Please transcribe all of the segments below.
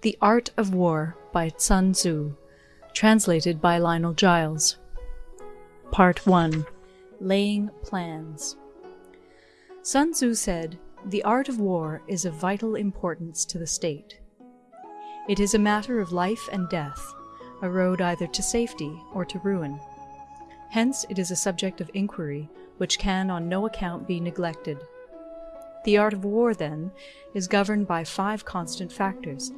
The Art of War by Sun Tzu, translated by Lionel Giles. Part 1 Laying Plans Sun Tzu said, The art of war is of vital importance to the state. It is a matter of life and death, a road either to safety or to ruin. Hence it is a subject of inquiry which can on no account be neglected. The art of war, then, is governed by five constant factors,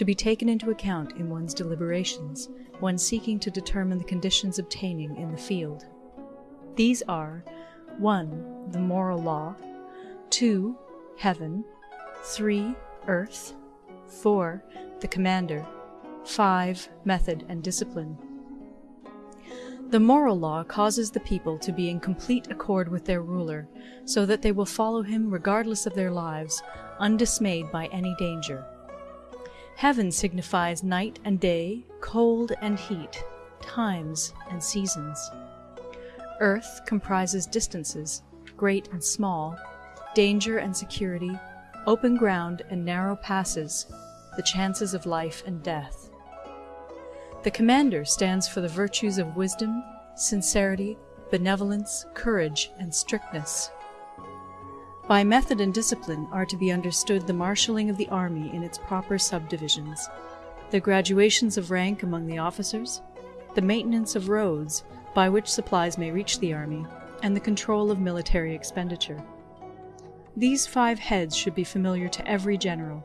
to be taken into account in one's deliberations when seeking to determine the conditions obtaining in the field. These are 1. The moral law, 2. Heaven, 3. Earth, 4. The commander, 5. Method and discipline. The moral law causes the people to be in complete accord with their ruler, so that they will follow him regardless of their lives, undismayed by any danger. Heaven signifies night and day, cold and heat, times and seasons. Earth comprises distances, great and small, danger and security, open ground and narrow passes, the chances of life and death. The commander stands for the virtues of wisdom, sincerity, benevolence, courage, and strictness. By method and discipline are to be understood the marshalling of the army in its proper subdivisions, the graduations of rank among the officers, the maintenance of roads by which supplies may reach the army, and the control of military expenditure. These five heads should be familiar to every general.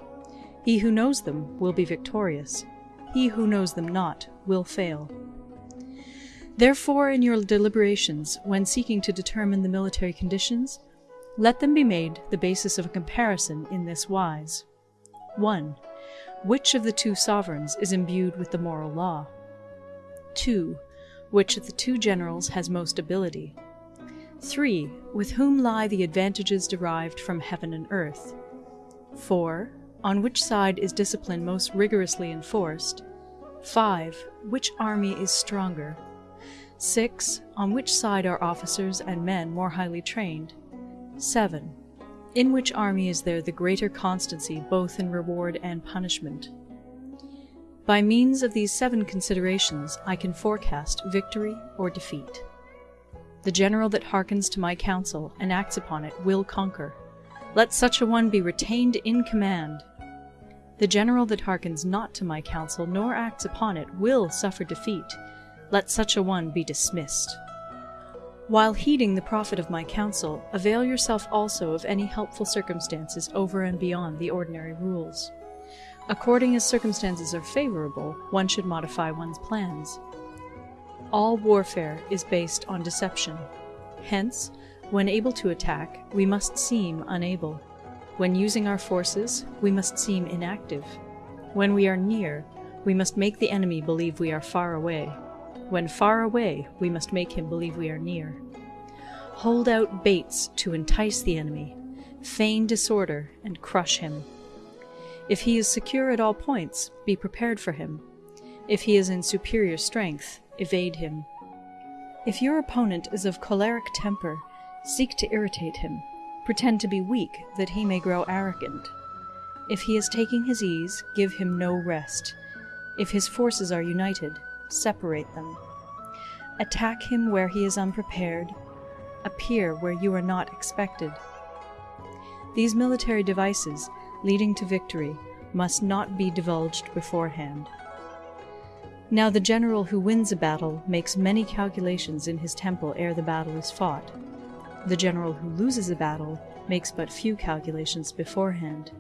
He who knows them will be victorious. He who knows them not will fail. Therefore, in your deliberations, when seeking to determine the military conditions, let them be made the basis of a comparison in this wise. 1. Which of the two sovereigns is imbued with the moral law? 2. Which of the two generals has most ability? 3. With whom lie the advantages derived from heaven and earth? 4. On which side is discipline most rigorously enforced? 5. Which army is stronger? 6. On which side are officers and men more highly trained? 7. In which army is there the greater constancy both in reward and punishment? By means of these seven considerations I can forecast victory or defeat. The general that hearkens to my counsel and acts upon it will conquer. Let such a one be retained in command. The general that hearkens not to my counsel nor acts upon it will suffer defeat. Let such a one be dismissed. While heeding the profit of my counsel, avail yourself also of any helpful circumstances over and beyond the ordinary rules. According as circumstances are favorable, one should modify one's plans. All warfare is based on deception. Hence, when able to attack, we must seem unable. When using our forces, we must seem inactive. When we are near, we must make the enemy believe we are far away. When far away, we must make him believe we are near. Hold out baits to entice the enemy, feign disorder, and crush him. If he is secure at all points, be prepared for him. If he is in superior strength, evade him. If your opponent is of choleric temper, seek to irritate him. Pretend to be weak, that he may grow arrogant. If he is taking his ease, give him no rest. If his forces are united, separate them. Attack him where he is unprepared, appear where you are not expected. These military devices, leading to victory, must not be divulged beforehand. Now the general who wins a battle makes many calculations in his temple ere the battle is fought. The general who loses a battle makes but few calculations beforehand.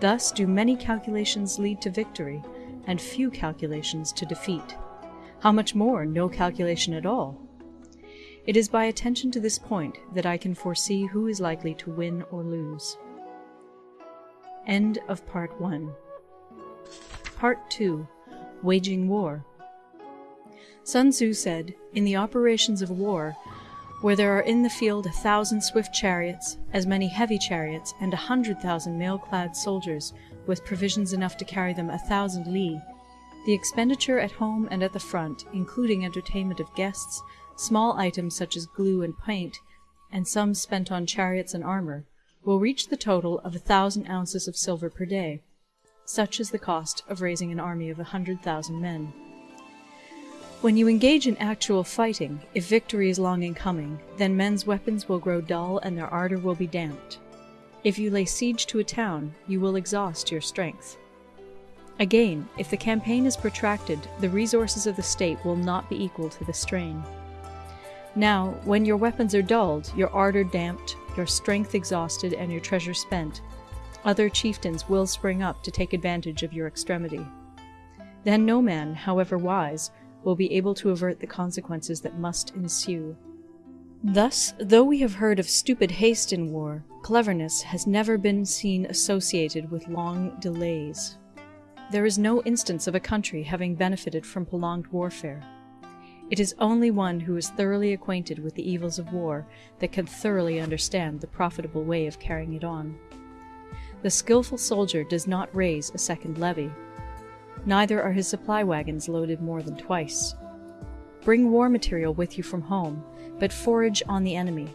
Thus do many calculations lead to victory, and few calculations to defeat. How much more no calculation at all? It is by attention to this point that I can foresee who is likely to win or lose. End of Part 1 Part 2 Waging War Sun Tzu said, In the operations of war, where there are in the field a thousand swift chariots, as many heavy chariots, and a hundred thousand mail-clad soldiers, with provisions enough to carry them a thousand li, the expenditure at home and at the front, including entertainment of guests, small items such as glue and paint, and sums spent on chariots and armor, will reach the total of a thousand ounces of silver per day. Such is the cost of raising an army of a hundred thousand men. When you engage in actual fighting, if victory is long in coming, then men's weapons will grow dull and their ardor will be damped. If you lay siege to a town, you will exhaust your strength. Again, if the campaign is protracted, the resources of the state will not be equal to the strain. Now, when your weapons are dulled, your ardor damped, your strength exhausted, and your treasure spent, other chieftains will spring up to take advantage of your extremity. Then no man, however wise, will be able to avert the consequences that must ensue. Thus, though we have heard of stupid haste in war, cleverness has never been seen associated with long delays. There is no instance of a country having benefited from prolonged warfare. It is only one who is thoroughly acquainted with the evils of war that can thoroughly understand the profitable way of carrying it on. The skilful soldier does not raise a second levy. Neither are his supply wagons loaded more than twice. Bring war material with you from home, but forage on the enemy.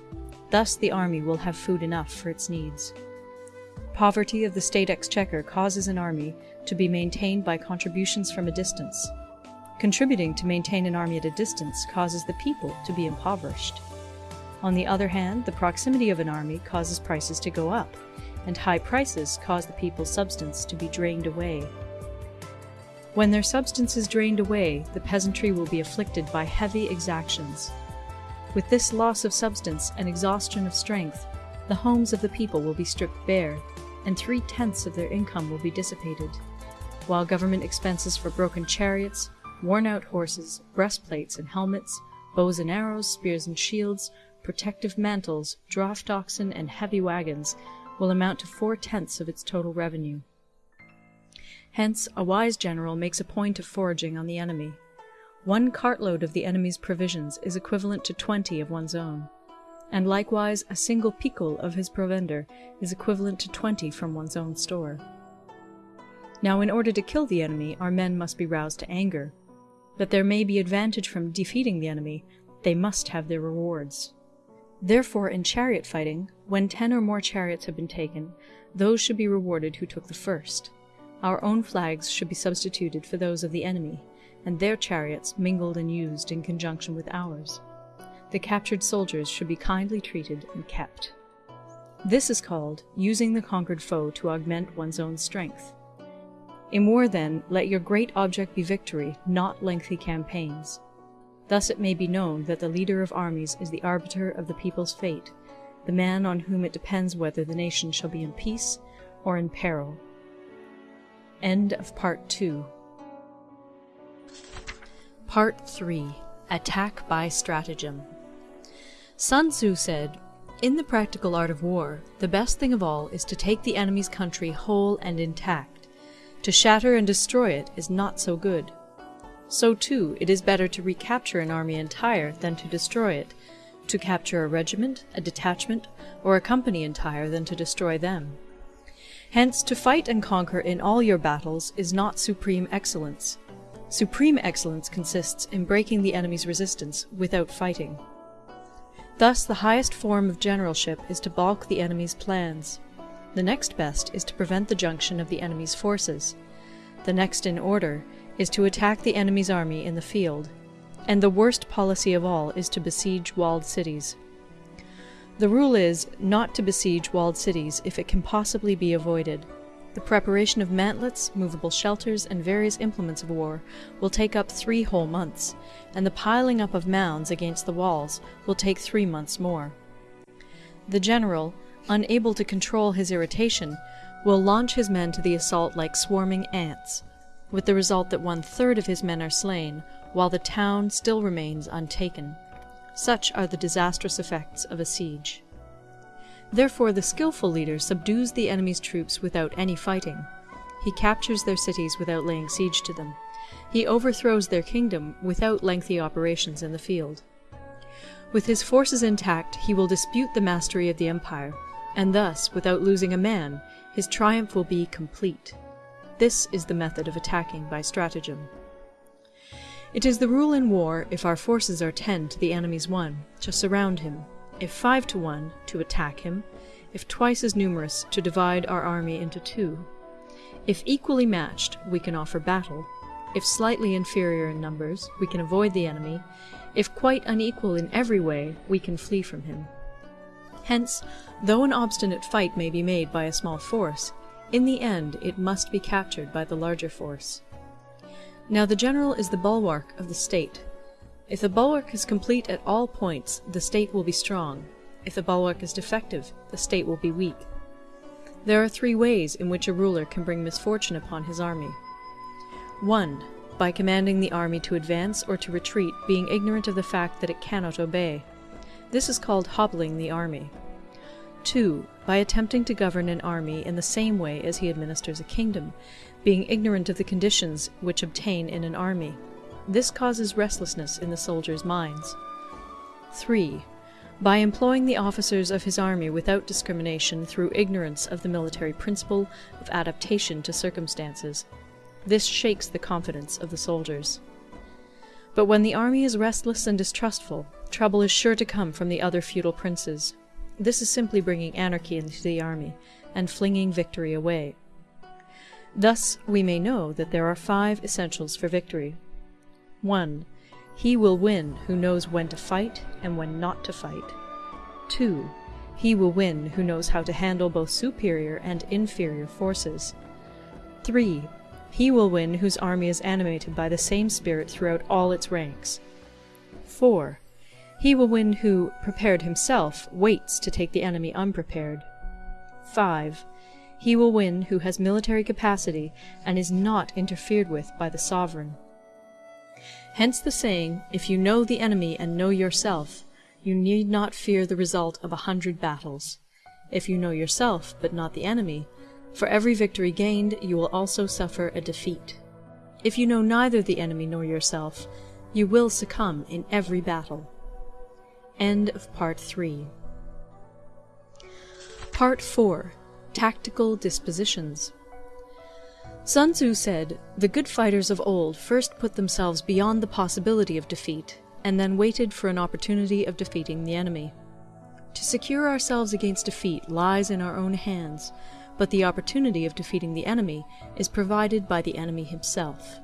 Thus the army will have food enough for its needs. Poverty of the state exchequer causes an army to be maintained by contributions from a distance. Contributing to maintain an army at a distance causes the people to be impoverished. On the other hand, the proximity of an army causes prices to go up, and high prices cause the people's substance to be drained away. When their substance is drained away, the peasantry will be afflicted by heavy exactions. With this loss of substance and exhaustion of strength, the homes of the people will be stripped bare, and three tenths of their income will be dissipated, while government expenses for broken chariots, worn out horses, breastplates and helmets, bows and arrows, spears and shields, protective mantles, draught oxen, and heavy wagons will amount to four tenths of its total revenue. Hence, a wise general makes a point of foraging on the enemy. One cartload of the enemy's provisions is equivalent to twenty of one's own, and likewise a single picul of his provender is equivalent to twenty from one's own store. Now, in order to kill the enemy, our men must be roused to anger, that there may be advantage from defeating the enemy, they must have their rewards. Therefore, in chariot fighting, when ten or more chariots have been taken, those should be rewarded who took the first. Our own flags should be substituted for those of the enemy, and their chariots mingled and used in conjunction with ours. The captured soldiers should be kindly treated and kept. This is called using the conquered foe to augment one's own strength. In war, then, let your great object be victory, not lengthy campaigns. Thus it may be known that the leader of armies is the arbiter of the people's fate, the man on whom it depends whether the nation shall be in peace or in peril. End of Part 2 Part 3 Attack by Stratagem Sun Tzu said, In the practical art of war, the best thing of all is to take the enemy's country whole and intact to shatter and destroy it is not so good. So too, it is better to recapture an army entire than to destroy it, to capture a regiment, a detachment, or a company entire than to destroy them. Hence, to fight and conquer in all your battles is not supreme excellence. Supreme excellence consists in breaking the enemy's resistance without fighting. Thus, the highest form of generalship is to balk the enemy's plans. The next best is to prevent the junction of the enemy's forces. The next in order is to attack the enemy's army in the field. And the worst policy of all is to besiege walled cities. The rule is not to besiege walled cities if it can possibly be avoided. The preparation of mantlets, movable shelters, and various implements of war will take up three whole months, and the piling up of mounds against the walls will take three months more. The general, unable to control his irritation, will launch his men to the assault like swarming ants, with the result that one-third of his men are slain, while the town still remains untaken. Such are the disastrous effects of a siege. Therefore the skilful leader subdues the enemy's troops without any fighting. He captures their cities without laying siege to them. He overthrows their kingdom without lengthy operations in the field. With his forces intact, he will dispute the mastery of the empire, and thus, without losing a man, his triumph will be complete. This is the method of attacking by stratagem. It is the rule in war, if our forces are ten to the enemy's one, to surround him, if five to one, to attack him, if twice as numerous, to divide our army into two. If equally matched, we can offer battle. If slightly inferior in numbers, we can avoid the enemy. If quite unequal in every way, we can flee from him. Hence, though an obstinate fight may be made by a small force, in the end it must be captured by the larger force. Now the general is the bulwark of the state. If the bulwark is complete at all points, the state will be strong. If the bulwark is defective, the state will be weak. There are three ways in which a ruler can bring misfortune upon his army. 1. By commanding the army to advance or to retreat, being ignorant of the fact that it cannot obey. This is called hobbling the army. 2. By attempting to govern an army in the same way as he administers a kingdom, being ignorant of the conditions which obtain in an army. This causes restlessness in the soldiers' minds. 3. By employing the officers of his army without discrimination through ignorance of the military principle of adaptation to circumstances. This shakes the confidence of the soldiers. But when the army is restless and distrustful, trouble is sure to come from the other feudal princes. This is simply bringing anarchy into the army, and flinging victory away. Thus we may know that there are five essentials for victory. 1. He will win who knows when to fight and when not to fight. 2. He will win who knows how to handle both superior and inferior forces. 3. He will win whose army is animated by the same spirit throughout all its ranks. 4. He will win who, prepared himself, waits to take the enemy unprepared. 5. He will win who has military capacity and is not interfered with by the sovereign. Hence the saying, If you know the enemy and know yourself, you need not fear the result of a hundred battles. If you know yourself, but not the enemy, for every victory gained you will also suffer a defeat. If you know neither the enemy nor yourself, you will succumb in every battle. End of Part 3 Part 4 Tactical Dispositions Sun Tzu said, The good fighters of old first put themselves beyond the possibility of defeat, and then waited for an opportunity of defeating the enemy. To secure ourselves against defeat lies in our own hands, but the opportunity of defeating the enemy is provided by the enemy himself.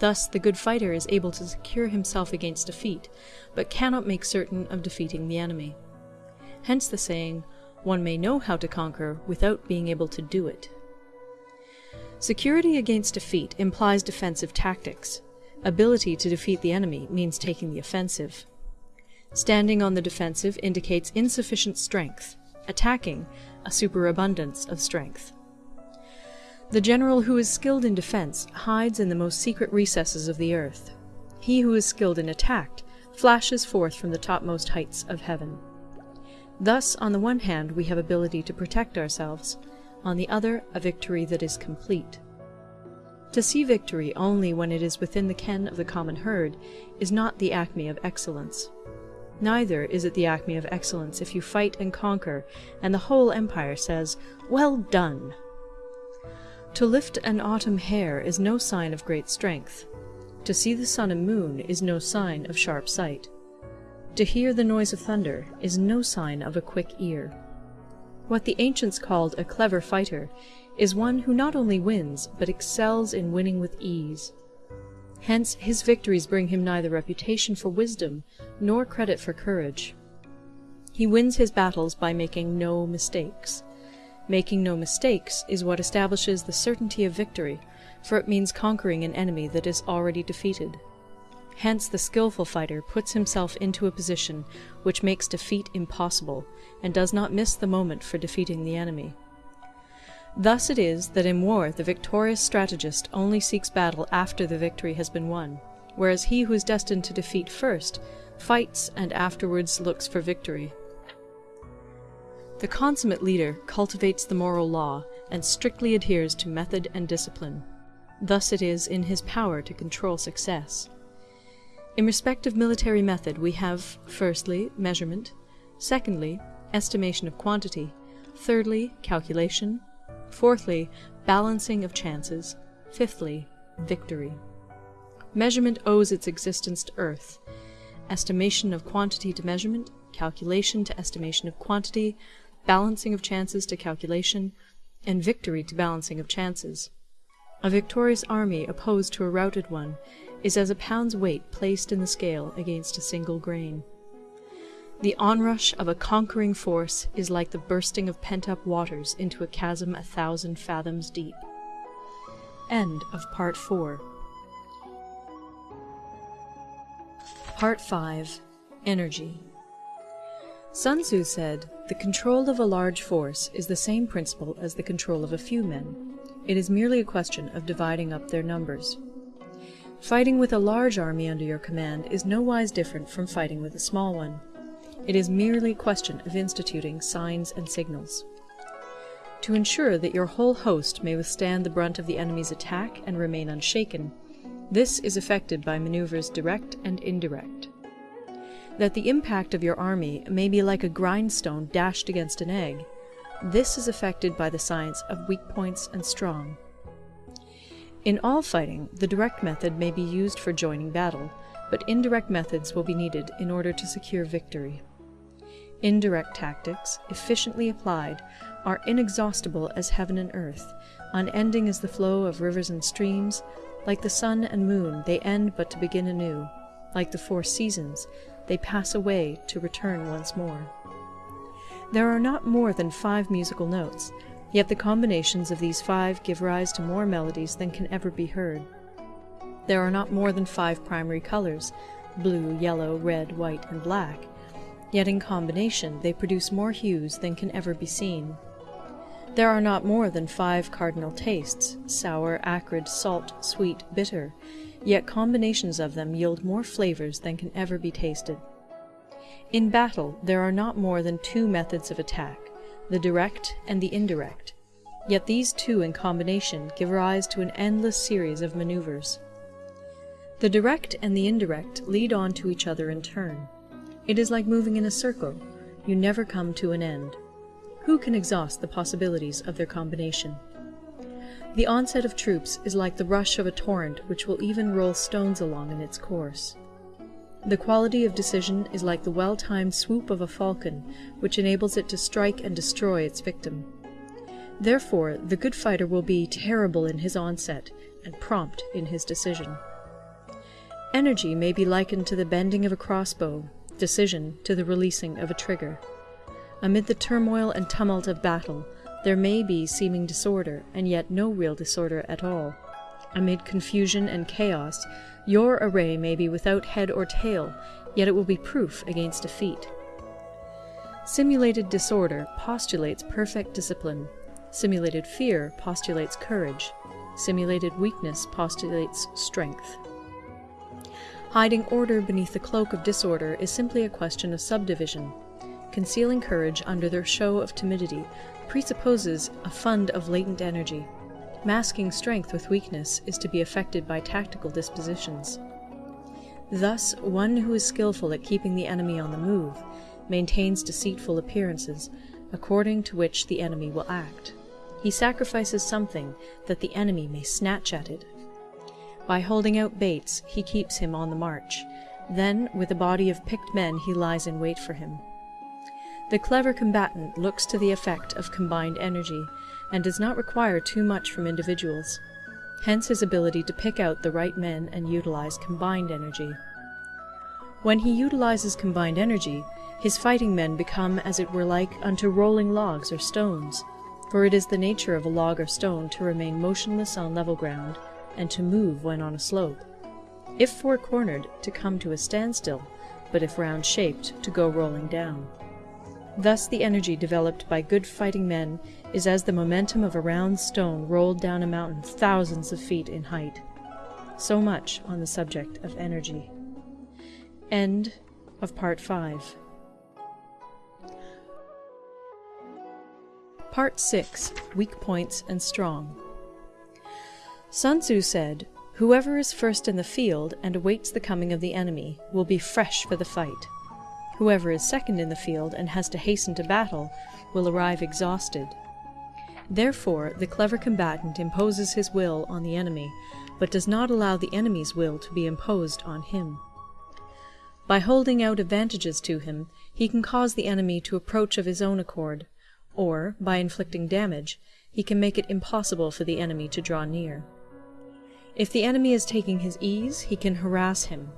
Thus the good fighter is able to secure himself against defeat, but cannot make certain of defeating the enemy. Hence the saying, one may know how to conquer without being able to do it. Security against defeat implies defensive tactics. Ability to defeat the enemy means taking the offensive. Standing on the defensive indicates insufficient strength, attacking, a superabundance of strength. The general who is skilled in defense hides in the most secret recesses of the earth. He who is skilled in attack flashes forth from the topmost heights of heaven. Thus, on the one hand, we have ability to protect ourselves, on the other a victory that is complete. To see victory only when it is within the ken of the common herd is not the acme of excellence. Neither is it the acme of excellence if you fight and conquer, and the whole empire says, Well done! To lift an autumn hair is no sign of great strength. To see the sun and moon is no sign of sharp sight. To hear the noise of thunder is no sign of a quick ear. What the ancients called a clever fighter is one who not only wins, but excels in winning with ease. Hence his victories bring him neither reputation for wisdom nor credit for courage. He wins his battles by making no mistakes. Making no mistakes is what establishes the certainty of victory, for it means conquering an enemy that is already defeated. Hence the skilful fighter puts himself into a position which makes defeat impossible, and does not miss the moment for defeating the enemy. Thus it is that in war the victorious strategist only seeks battle after the victory has been won, whereas he who is destined to defeat first fights and afterwards looks for victory. The consummate leader cultivates the moral law and strictly adheres to method and discipline. Thus it is in his power to control success. In respect of military method we have, firstly, measurement, secondly, estimation of quantity, thirdly, calculation, fourthly, balancing of chances, fifthly, victory. Measurement owes its existence to earth, estimation of quantity to measurement, calculation to estimation of quantity, balancing of chances to calculation, and victory to balancing of chances. A victorious army opposed to a routed one is as a pound's weight placed in the scale against a single grain. The onrush of a conquering force is like the bursting of pent-up waters into a chasm a thousand fathoms deep. End of Part 4 Part 5 Energy Sun Tzu said, The control of a large force is the same principle as the control of a few men. It is merely a question of dividing up their numbers. Fighting with a large army under your command is nowise different from fighting with a small one. It is merely a question of instituting signs and signals. To ensure that your whole host may withstand the brunt of the enemy's attack and remain unshaken, this is effected by maneuvers direct and indirect. That the impact of your army may be like a grindstone dashed against an egg, this is effected by the science of weak points and strong. In all fighting, the direct method may be used for joining battle, but indirect methods will be needed in order to secure victory. Indirect tactics, efficiently applied, are inexhaustible as heaven and earth, unending as the flow of rivers and streams. Like the sun and moon, they end but to begin anew. Like the four seasons, they pass away to return once more. There are not more than five musical notes, yet the combinations of these five give rise to more melodies than can ever be heard. There are not more than five primary colors, blue, yellow, red, white, and black, yet in combination they produce more hues than can ever be seen. There are not more than five cardinal tastes, sour, acrid, salt, sweet, bitter, yet combinations of them yield more flavors than can ever be tasted. In battle there are not more than two methods of attack, the direct and the indirect, yet these two in combination give rise to an endless series of maneuvers. The direct and the indirect lead on to each other in turn. It is like moving in a circle, you never come to an end. Who can exhaust the possibilities of their combination? The onset of troops is like the rush of a torrent which will even roll stones along in its course. The quality of decision is like the well-timed swoop of a falcon, which enables it to strike and destroy its victim. Therefore, the good fighter will be terrible in his onset, and prompt in his decision. Energy may be likened to the bending of a crossbow, decision to the releasing of a trigger. Amid the turmoil and tumult of battle, there may be seeming disorder, and yet no real disorder at all. Amid confusion and chaos, your array may be without head or tail, yet it will be proof against defeat. Simulated disorder postulates perfect discipline. Simulated fear postulates courage. Simulated weakness postulates strength. Hiding order beneath the cloak of disorder is simply a question of subdivision. Concealing courage under their show of timidity presupposes a fund of latent energy. Masking strength with weakness is to be effected by tactical dispositions. Thus, one who is skilful at keeping the enemy on the move maintains deceitful appearances, according to which the enemy will act. He sacrifices something that the enemy may snatch at it. By holding out baits, he keeps him on the march. Then, with a body of picked men, he lies in wait for him. The clever combatant looks to the effect of combined energy, and does not require too much from individuals, hence his ability to pick out the right men and utilize combined energy. When he utilizes combined energy, his fighting men become as it were like unto rolling logs or stones, for it is the nature of a log or stone to remain motionless on level ground, and to move when on a slope. If four-cornered, to come to a standstill, but if round-shaped, to go rolling down. Thus the energy developed by good fighting men is as the momentum of a round stone rolled down a mountain thousands of feet in height. So much on the subject of energy. End of Part 5 Part 6 Weak Points and Strong Sun Tzu said, Whoever is first in the field and awaits the coming of the enemy will be fresh for the fight. Whoever is second in the field and has to hasten to battle will arrive exhausted. Therefore, the clever combatant imposes his will on the enemy, but does not allow the enemy's will to be imposed on him. By holding out advantages to him, he can cause the enemy to approach of his own accord, or, by inflicting damage, he can make it impossible for the enemy to draw near. If the enemy is taking his ease, he can harass him.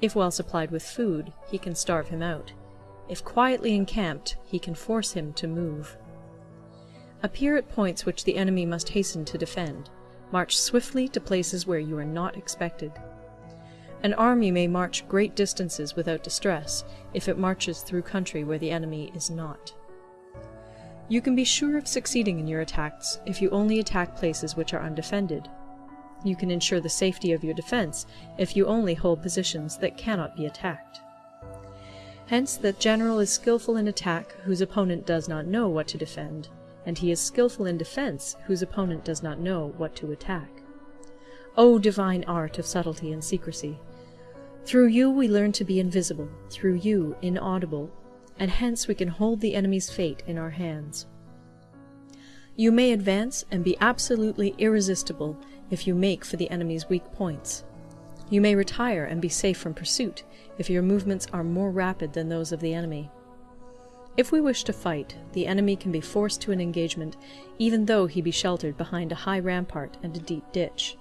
If well supplied with food, he can starve him out. If quietly encamped, he can force him to move. Appear at points which the enemy must hasten to defend. March swiftly to places where you are not expected. An army may march great distances without distress if it marches through country where the enemy is not. You can be sure of succeeding in your attacks if you only attack places which are undefended. You can ensure the safety of your defense if you only hold positions that cannot be attacked. Hence that general is skilful in attack whose opponent does not know what to defend, and he is skilful in defense whose opponent does not know what to attack. O divine art of subtlety and secrecy! Through you we learn to be invisible, through you inaudible, and hence we can hold the enemy's fate in our hands. You may advance and be absolutely irresistible if you make for the enemy's weak points. You may retire and be safe from pursuit if your movements are more rapid than those of the enemy. If we wish to fight, the enemy can be forced to an engagement even though he be sheltered behind a high rampart and a deep ditch.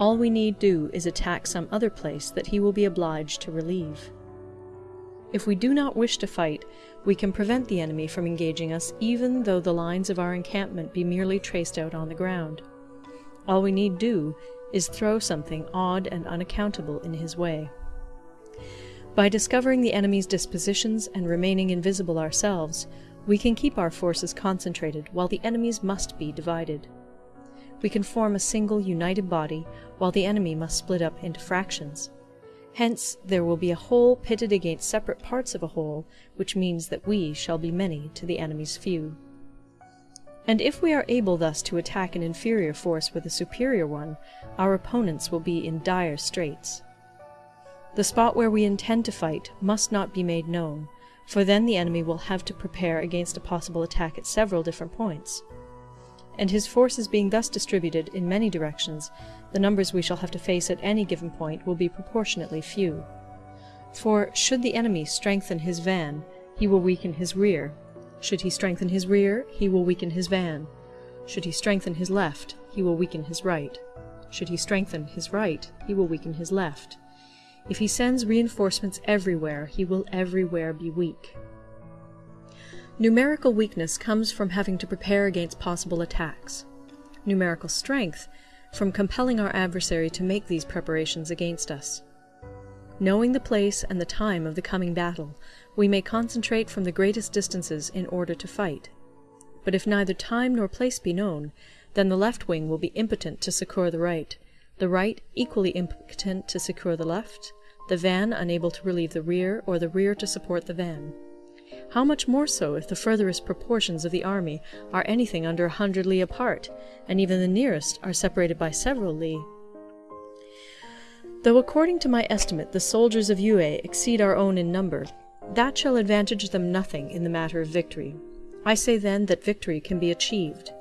All we need do is attack some other place that he will be obliged to relieve. If we do not wish to fight, we can prevent the enemy from engaging us even though the lines of our encampment be merely traced out on the ground. All we need do is throw something odd and unaccountable in his way. By discovering the enemy's dispositions and remaining invisible ourselves, we can keep our forces concentrated while the enemy's must be divided. We can form a single united body while the enemy must split up into fractions. Hence there will be a whole pitted against separate parts of a whole, which means that we shall be many to the enemy's few. And if we are able thus to attack an inferior force with a superior one, our opponents will be in dire straits. The spot where we intend to fight must not be made known, for then the enemy will have to prepare against a possible attack at several different points. And his forces being thus distributed in many directions, the numbers we shall have to face at any given point will be proportionately few. For should the enemy strengthen his van, he will weaken his rear. Should he strengthen his rear, he will weaken his van. Should he strengthen his left, he will weaken his right. Should he strengthen his right, he will weaken his left. If he sends reinforcements everywhere, he will everywhere be weak. Numerical weakness comes from having to prepare against possible attacks. Numerical strength from compelling our adversary to make these preparations against us. Knowing the place and the time of the coming battle, we may concentrate from the greatest distances in order to fight. But if neither time nor place be known, then the left wing will be impotent to succour the right, the right equally impotent to secure the left, the van unable to relieve the rear, or the rear to support the van. How much more so if the furthest proportions of the army are anything under a hundred li apart, and even the nearest are separated by several li? Though according to my estimate the soldiers of Yue exceed our own in number, that shall advantage them nothing in the matter of victory. I say then that victory can be achieved.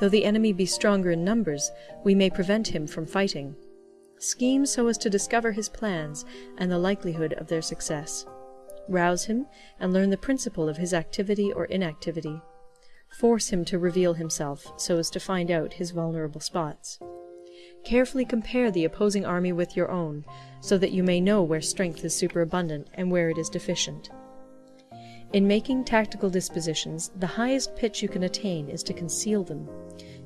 Though the enemy be stronger in numbers, we may prevent him from fighting. Scheme so as to discover his plans and the likelihood of their success rouse him, and learn the principle of his activity or inactivity. Force him to reveal himself, so as to find out his vulnerable spots. Carefully compare the opposing army with your own, so that you may know where strength is superabundant and where it is deficient. In making tactical dispositions, the highest pitch you can attain is to conceal them.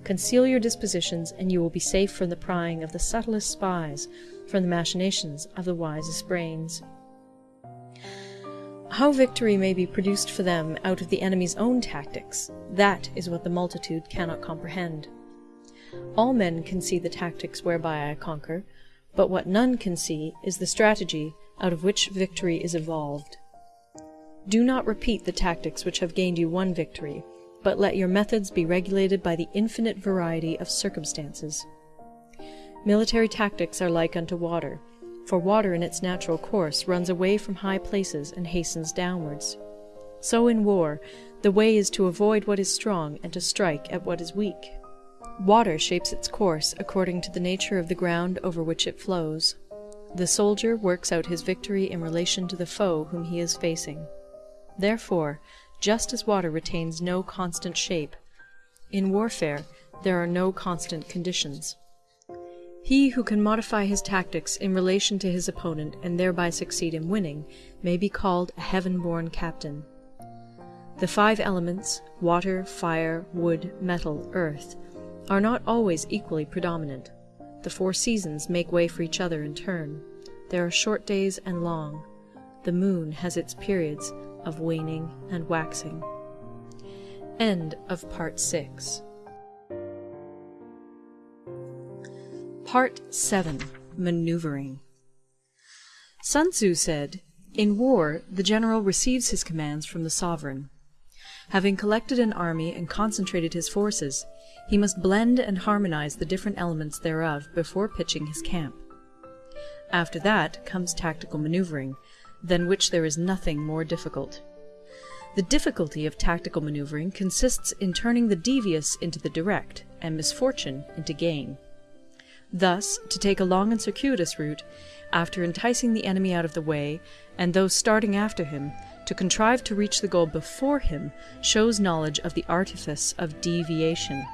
Conceal your dispositions, and you will be safe from the prying of the subtlest spies, from the machinations of the wisest brains. How victory may be produced for them out of the enemy's own tactics, that is what the multitude cannot comprehend. All men can see the tactics whereby I conquer, but what none can see is the strategy out of which victory is evolved. Do not repeat the tactics which have gained you one victory, but let your methods be regulated by the infinite variety of circumstances. Military tactics are like unto water, for water in its natural course runs away from high places and hastens downwards. So in war, the way is to avoid what is strong and to strike at what is weak. Water shapes its course according to the nature of the ground over which it flows. The soldier works out his victory in relation to the foe whom he is facing. Therefore, just as water retains no constant shape, in warfare there are no constant conditions. He who can modify his tactics in relation to his opponent and thereby succeed in winning may be called a heaven-born captain. The five elements, water, fire, wood, metal, earth, are not always equally predominant. The four seasons make way for each other in turn. There are short days and long. The moon has its periods of waning and waxing. End of Part 6 Part 7 Maneuvering Sun Tzu said, In war the general receives his commands from the sovereign. Having collected an army and concentrated his forces, he must blend and harmonize the different elements thereof before pitching his camp. After that comes tactical maneuvering, than which there is nothing more difficult. The difficulty of tactical maneuvering consists in turning the devious into the direct, and misfortune into gain. Thus, to take a long and circuitous route, after enticing the enemy out of the way, and those starting after him, to contrive to reach the goal before him, shows knowledge of the artifice of deviation.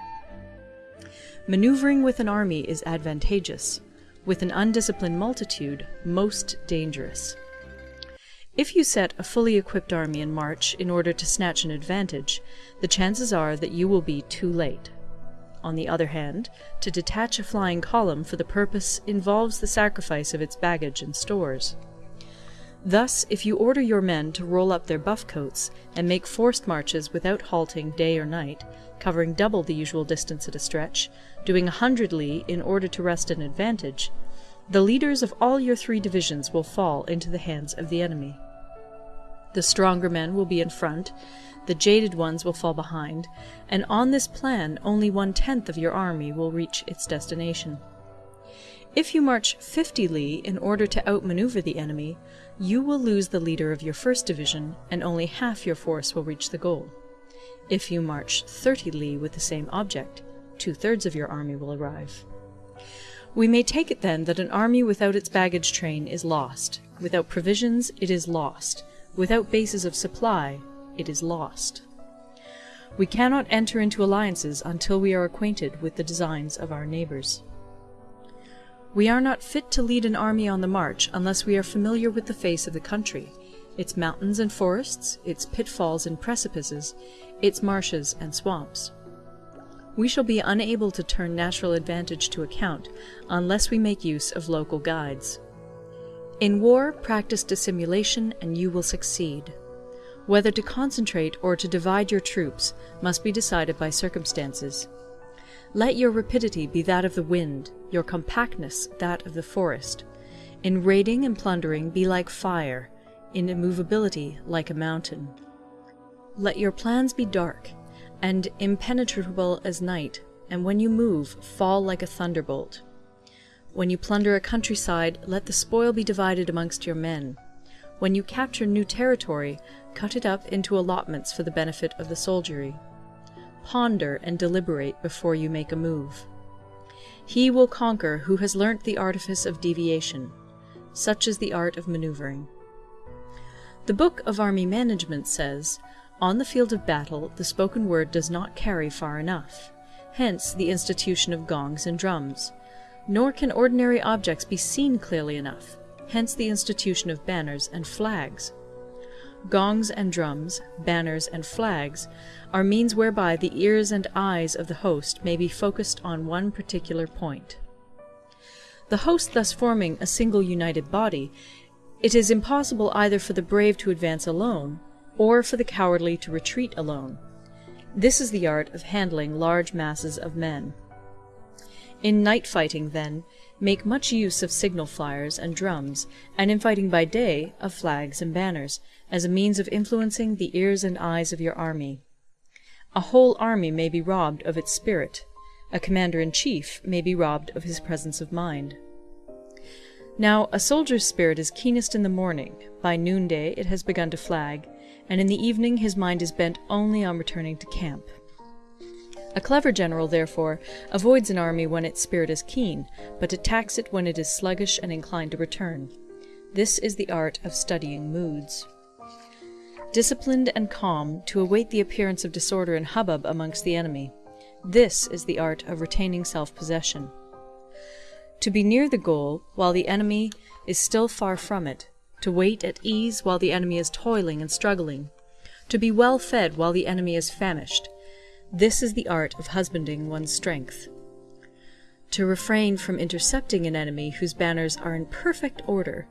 Maneuvering with an army is advantageous; with an undisciplined multitude, most dangerous. If you set a fully equipped army in march in order to snatch an advantage, the chances are that you will be too late. On the other hand, to detach a flying column for the purpose involves the sacrifice of its baggage and stores. Thus if you order your men to roll up their buff coats, and make forced marches without halting day or night, covering double the usual distance at a stretch, doing a hundred li in order to wrest an advantage, the leaders of all your three divisions will fall into the hands of the enemy. The stronger men will be in front, the jaded ones will fall behind, and on this plan only one-tenth of your army will reach its destination. If you march fifty li in order to outmanoeuvre the enemy, you will lose the leader of your first division, and only half your force will reach the goal. If you march thirty li with the same object, two-thirds of your army will arrive. We may take it then that an army without its baggage train is lost; without provisions it is lost; without bases of supply it is lost. We cannot enter into alliances until we are acquainted with the designs of our neighbours. We are not fit to lead an army on the march unless we are familiar with the face of the country, its mountains and forests, its pitfalls and precipices, its marshes and swamps. We shall be unable to turn natural advantage to account unless we make use of local guides. In war practice dissimulation and you will succeed. Whether to concentrate or to divide your troops must be decided by circumstances. Let your rapidity be that of the wind, your compactness that of the forest. In raiding and plundering be like fire, in immovability like a mountain. Let your plans be dark, and impenetrable as night, and when you move, fall like a thunderbolt. When you plunder a countryside, let the spoil be divided amongst your men. When you capture new territory, cut it up into allotments for the benefit of the soldiery ponder and deliberate before you make a move. He will conquer who has learnt the artifice of deviation. Such is the art of manoeuvring. The Book of Army Management says, On the field of battle the spoken word does not carry far enough, hence the institution of gongs and drums. Nor can ordinary objects be seen clearly enough, hence the institution of banners and flags. Gongs and drums, banners and flags, are means whereby the ears and eyes of the host may be focused on one particular point. The host thus forming a single united body, it is impossible either for the brave to advance alone, or for the cowardly to retreat alone. This is the art of handling large masses of men. In night fighting, then, make much use of signal flyers and drums, and in fighting by day, of flags and banners as a means of influencing the ears and eyes of your army. A whole army may be robbed of its spirit; a commander in chief may be robbed of his presence of mind. Now a soldier's spirit is keenest in the morning, by noonday it has begun to flag, and in the evening his mind is bent only on returning to camp. A clever general, therefore, avoids an army when its spirit is keen, but attacks it when it is sluggish and inclined to return. This is the art of studying moods disciplined and calm, to await the appearance of disorder and hubbub amongst the enemy. This is the art of retaining self-possession. To be near the goal while the enemy is still far from it, to wait at ease while the enemy is toiling and struggling, to be well fed while the enemy is famished, this is the art of husbanding one's strength. To refrain from intercepting an enemy whose banners are in perfect order,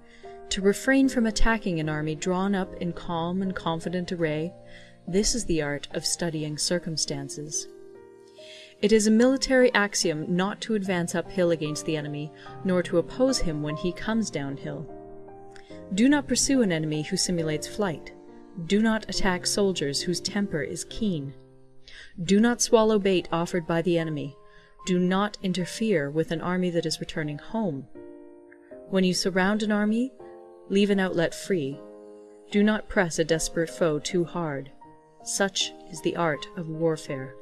to refrain from attacking an army drawn up in calm and confident array, this is the art of studying circumstances. It is a military axiom not to advance uphill against the enemy, nor to oppose him when he comes downhill. Do not pursue an enemy who simulates flight. Do not attack soldiers whose temper is keen. Do not swallow bait offered by the enemy. Do not interfere with an army that is returning home. When you surround an army, leave an outlet free. Do not press a desperate foe too hard. Such is the art of warfare.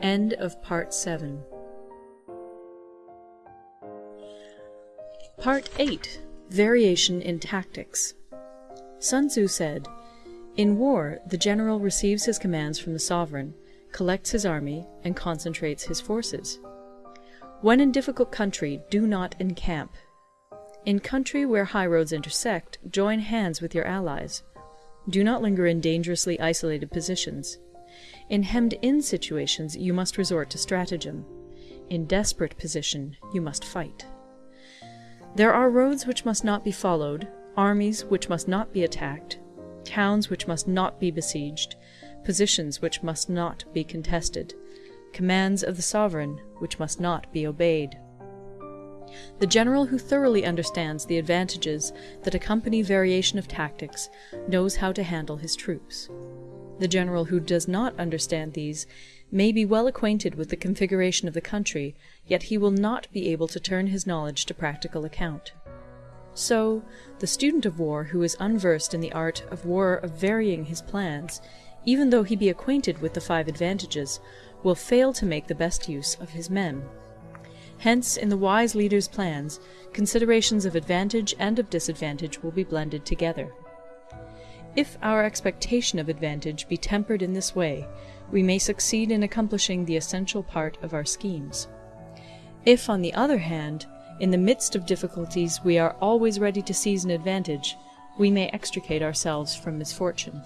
End of Part 7 Part 8 Variation in Tactics Sun Tzu said, In war, the general receives his commands from the sovereign, collects his army, and concentrates his forces. When in difficult country, do not encamp. In country where high roads intersect, join hands with your allies. Do not linger in dangerously isolated positions. In hemmed-in situations you must resort to stratagem. In desperate position you must fight. There are roads which must not be followed, armies which must not be attacked, towns which must not be besieged, positions which must not be contested, commands of the sovereign which must not be obeyed. The general who thoroughly understands the advantages that accompany variation of tactics knows how to handle his troops. The general who does not understand these may be well acquainted with the configuration of the country, yet he will not be able to turn his knowledge to practical account. So, the student of war who is unversed in the art of war of varying his plans, even though he be acquainted with the five advantages, will fail to make the best use of his men. Hence, in the wise leader's plans, considerations of advantage and of disadvantage will be blended together. If our expectation of advantage be tempered in this way, we may succeed in accomplishing the essential part of our schemes. If, on the other hand, in the midst of difficulties we are always ready to seize an advantage, we may extricate ourselves from misfortune.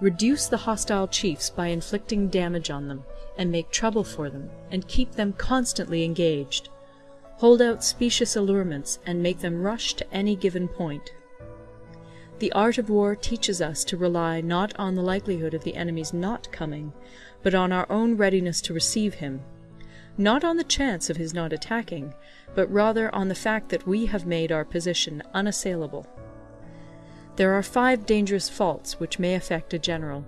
Reduce the hostile chiefs by inflicting damage on them, and make trouble for them, and keep them constantly engaged. Hold out specious allurements, and make them rush to any given point. The art of war teaches us to rely not on the likelihood of the enemy's not coming, but on our own readiness to receive him; not on the chance of his not attacking, but rather on the fact that we have made our position unassailable. There are five dangerous faults which may affect a general: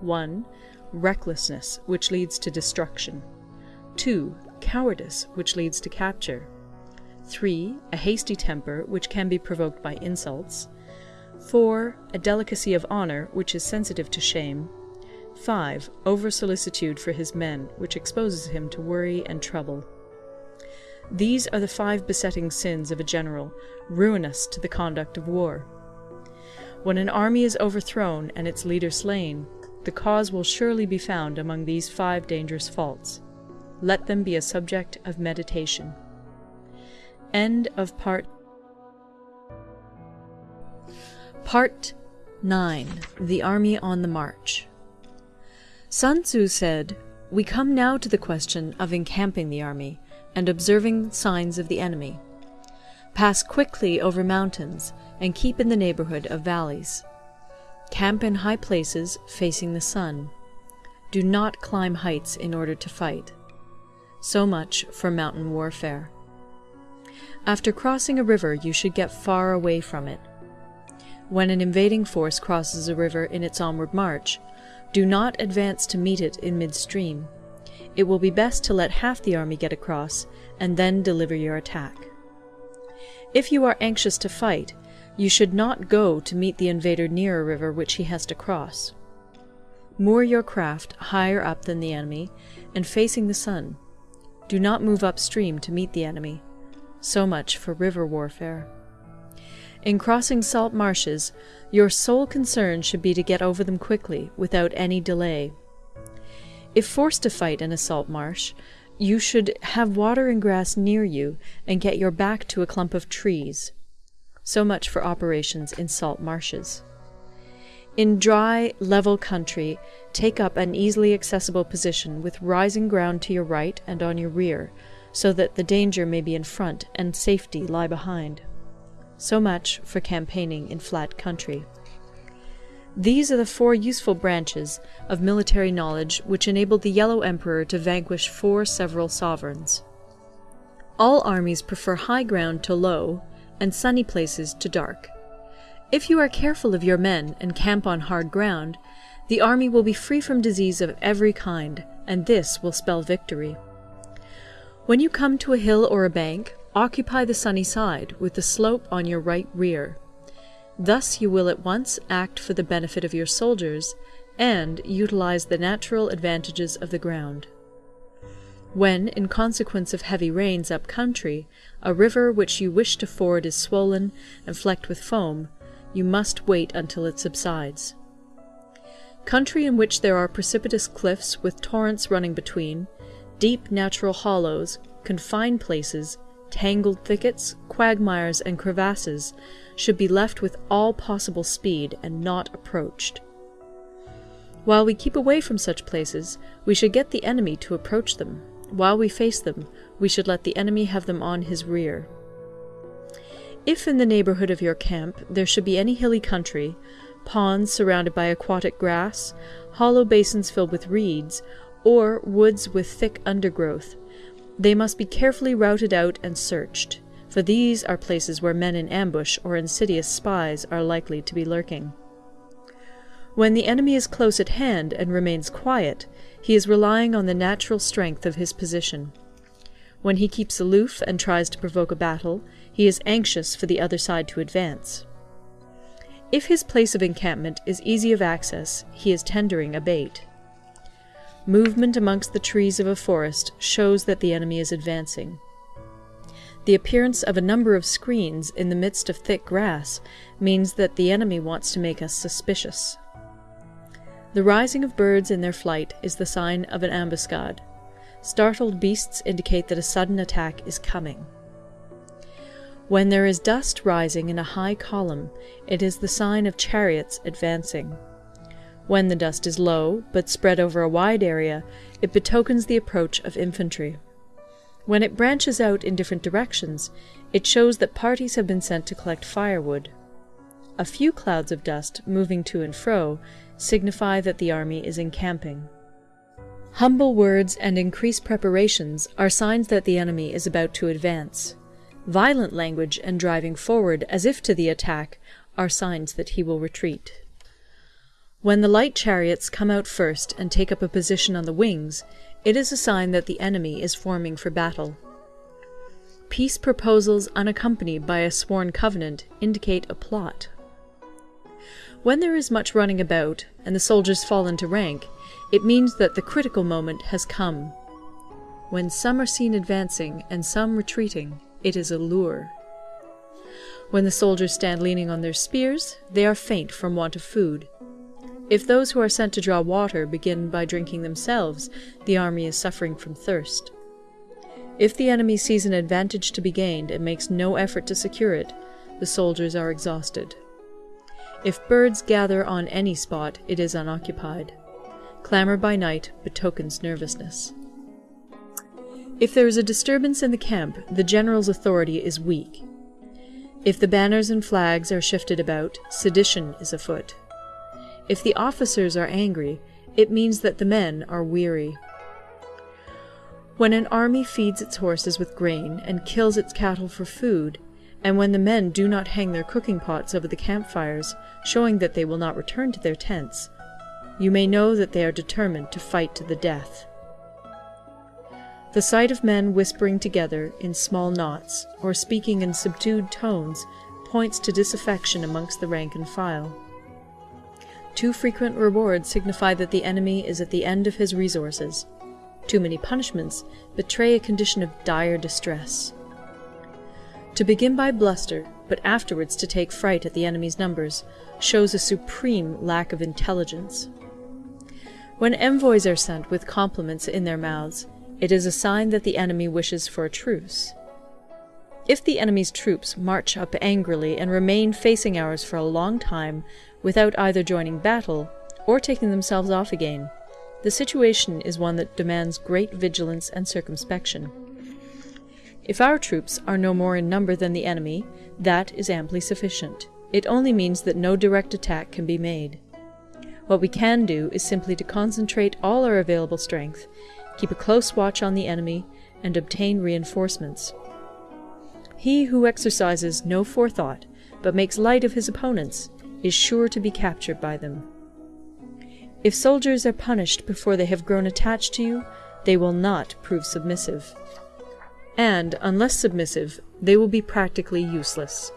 1. Recklessness, which leads to destruction; 2. Cowardice, which leads to capture; 3. A hasty temper, which can be provoked by insults. 4. A delicacy of honour, which is sensitive to shame. 5. Over solicitude for his men, which exposes him to worry and trouble. These are the five besetting sins of a general, ruinous to the conduct of war. When an army is overthrown and its leader slain, the cause will surely be found among these five dangerous faults. Let them be a subject of meditation. End of part Part 9 The Army on the March Sun Tzu said, We come now to the question of encamping the army, and observing signs of the enemy. Pass quickly over mountains, and keep in the neighbourhood of valleys. Camp in high places, facing the sun. Do not climb heights in order to fight. So much for mountain warfare. After crossing a river you should get far away from it. When an invading force crosses a river in its onward march, do not advance to meet it in midstream. It will be best to let half the army get across, and then deliver your attack. If you are anxious to fight, you should not go to meet the invader near a river which he has to cross. Moor your craft higher up than the enemy, and facing the sun. Do not move upstream to meet the enemy. So much for river warfare. In crossing salt marshes, your sole concern should be to get over them quickly, without any delay. If forced to fight in a salt marsh, You should have water and grass near you, and get your back to a clump of trees. So much for operations in salt marshes. In dry, level country, take up an easily accessible position with rising ground to your right and on your rear, so that the danger may be in front and safety lie behind. So much for campaigning in flat country. These are the four useful branches of military knowledge which enabled the Yellow Emperor to vanquish four several sovereigns. All armies prefer high ground to low, and sunny places to dark. If you are careful of your men and camp on hard ground, the army will be free from disease of every kind, and this will spell victory. When you come to a hill or a bank, occupy the sunny side, with the slope on your right rear. Thus you will at once act for the benefit of your soldiers, and utilize the natural advantages of the ground. When, in consequence of heavy rains up country, a river which you wish to ford is swollen and flecked with foam, you must wait until it subsides. Country in which there are precipitous cliffs with torrents running between, deep natural hollows, confined places, tangled thickets, quagmires, and crevasses should be left with all possible speed and not approached. While we keep away from such places, we should get the enemy to approach them. While we face them, we should let the enemy have them on his rear. If in the neighbourhood of your camp there should be any hilly country, ponds surrounded by aquatic grass, hollow basins filled with reeds, or woods with thick undergrowth, they must be carefully routed out and searched, for these are places where men in ambush or insidious spies are likely to be lurking. When the enemy is close at hand and remains quiet, he is relying on the natural strength of his position. When he keeps aloof and tries to provoke a battle, he is anxious for the other side to advance. If his place of encampment is easy of access, he is tendering a bait. Movement amongst the trees of a forest shows that the enemy is advancing. The appearance of a number of screens in the midst of thick grass means that the enemy wants to make us suspicious. The rising of birds in their flight is the sign of an ambuscade. Startled beasts indicate that a sudden attack is coming. When there is dust rising in a high column, it is the sign of chariots advancing. When the dust is low, but spread over a wide area, it betokens the approach of infantry. When it branches out in different directions, it shows that parties have been sent to collect firewood. A few clouds of dust, moving to and fro, signify that the army is encamping. Humble words and increased preparations are signs that the enemy is about to advance. Violent language and driving forward as if to the attack are signs that he will retreat. When the light chariots come out first and take up a position on the wings, it is a sign that the enemy is forming for battle. Peace proposals unaccompanied by a sworn covenant indicate a plot. When there is much running about, and the soldiers fall into rank, it means that the critical moment has come. When some are seen advancing and some retreating, it is a lure. When the soldiers stand leaning on their spears, they are faint from want of food. If those who are sent to draw water begin by drinking themselves, the army is suffering from thirst. If the enemy sees an advantage to be gained and makes no effort to secure it, the soldiers are exhausted. If birds gather on any spot, it is unoccupied. Clamour by night betokens nervousness. If there is a disturbance in the camp, the general's authority is weak. If the banners and flags are shifted about, sedition is afoot. If the officers are angry, it means that the men are weary. When an army feeds its horses with grain and kills its cattle for food, and when the men do not hang their cooking pots over the campfires, showing that they will not return to their tents, you may know that they are determined to fight to the death. The sight of men whispering together in small knots, or speaking in subdued tones, points to disaffection amongst the rank and file. Too frequent rewards signify that the enemy is at the end of his resources. Too many punishments betray a condition of dire distress. To begin by bluster, but afterwards to take fright at the enemy's numbers, shows a supreme lack of intelligence. When envoys are sent with compliments in their mouths, It is a sign that the enemy wishes for a truce. If the enemy's troops march up angrily and remain facing ours for a long time without either joining battle or taking themselves off again, the situation is one that demands great vigilance and circumspection. If our troops are no more in number than the enemy, that is amply sufficient. It only means that no direct attack can be made. What we can do is simply to concentrate all our available strength, keep a close watch on the enemy, and obtain reinforcements. He who exercises no forethought, but makes light of his opponents, is sure to be captured by them. If soldiers are punished before they have grown attached to you, they will not prove submissive. And, unless submissive, they will be practically useless.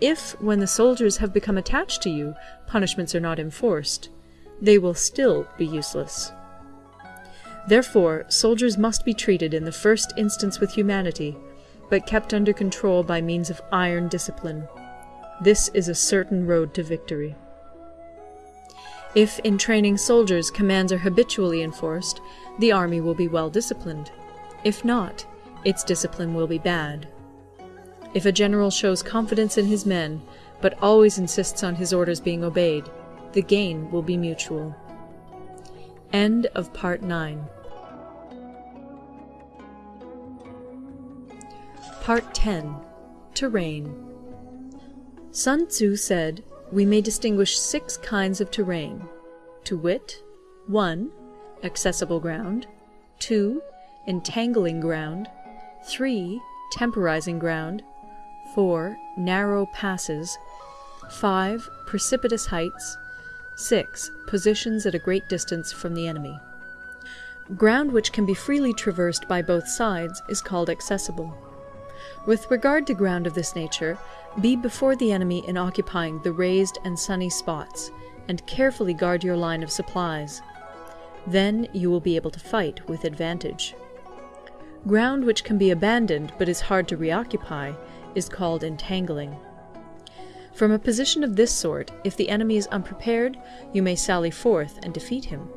If, when the soldiers have become attached to you, punishments are not enforced, they will still be useless. Therefore, soldiers must be treated in the first instance with humanity, but kept under control by means of iron discipline. This is a certain road to victory. If in training soldiers commands are habitually enforced, the army will be well disciplined. If not, its discipline will be bad. If a general shows confidence in his men, but always insists on his orders being obeyed, the gain will be mutual. End of Part 9 Part 10 Terrain Sun Tzu said, we may distinguish six kinds of terrain, to wit, 1. Accessible ground, 2. Entangling ground, 3. Temporizing ground, 4. Narrow passes, 5. Precipitous heights, 6. Positions at a great distance from the enemy. Ground which can be freely traversed by both sides is called accessible. With regard to ground of this nature, be before the enemy in occupying the raised and sunny spots, and carefully guard your line of supplies. Then you will be able to fight with advantage. Ground which can be abandoned but is hard to reoccupy is called entangling. From a position of this sort, if the enemy is unprepared, you may sally forth and defeat him.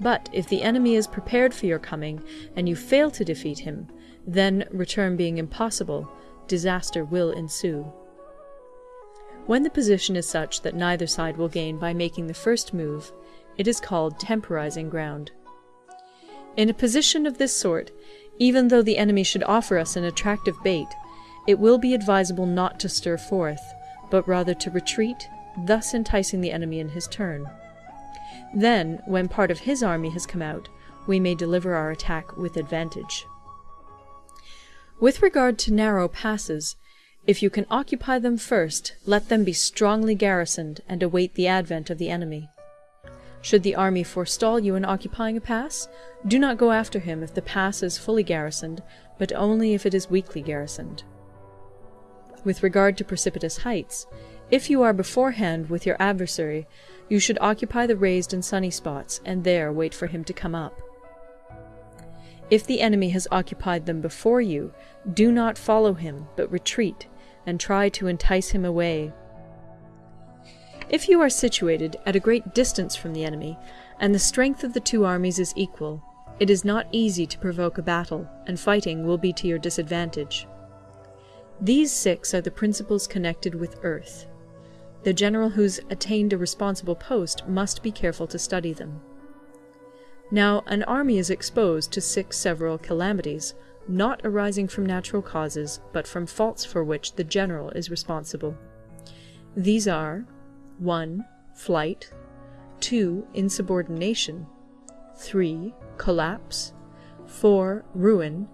But if the enemy is prepared for your coming, and you fail to defeat him, then, return being impossible, disaster will ensue. When the position is such that neither side will gain by making the first move, it is called temporizing ground. In a position of this sort, even though the enemy should offer us an attractive bait, it will be advisable not to stir forth, but rather to retreat, thus enticing the enemy in his turn. Then, when part of his army has come out, we may deliver our attack with advantage. With regard to narrow passes, if you can occupy them first, let them be strongly garrisoned and await the advent of the enemy. Should the army forestall you in occupying a pass, do not go after him if the pass is fully garrisoned, but only if it is weakly garrisoned. With regard to precipitous heights, if you are beforehand with your adversary, you should occupy the raised and sunny spots, and there wait for him to come up. If the enemy has occupied them before you, do not follow him, but retreat, and try to entice him away. If you are situated at a great distance from the enemy, and the strength of the two armies is equal, it is not easy to provoke a battle, and fighting will be to your disadvantage. These six are the principles connected with earth. The general who's attained a responsible post must be careful to study them. Now an army is exposed to six several calamities, not arising from natural causes, but from faults for which the general is responsible. These are 1. Flight 2. Insubordination 3. Collapse 4. Ruin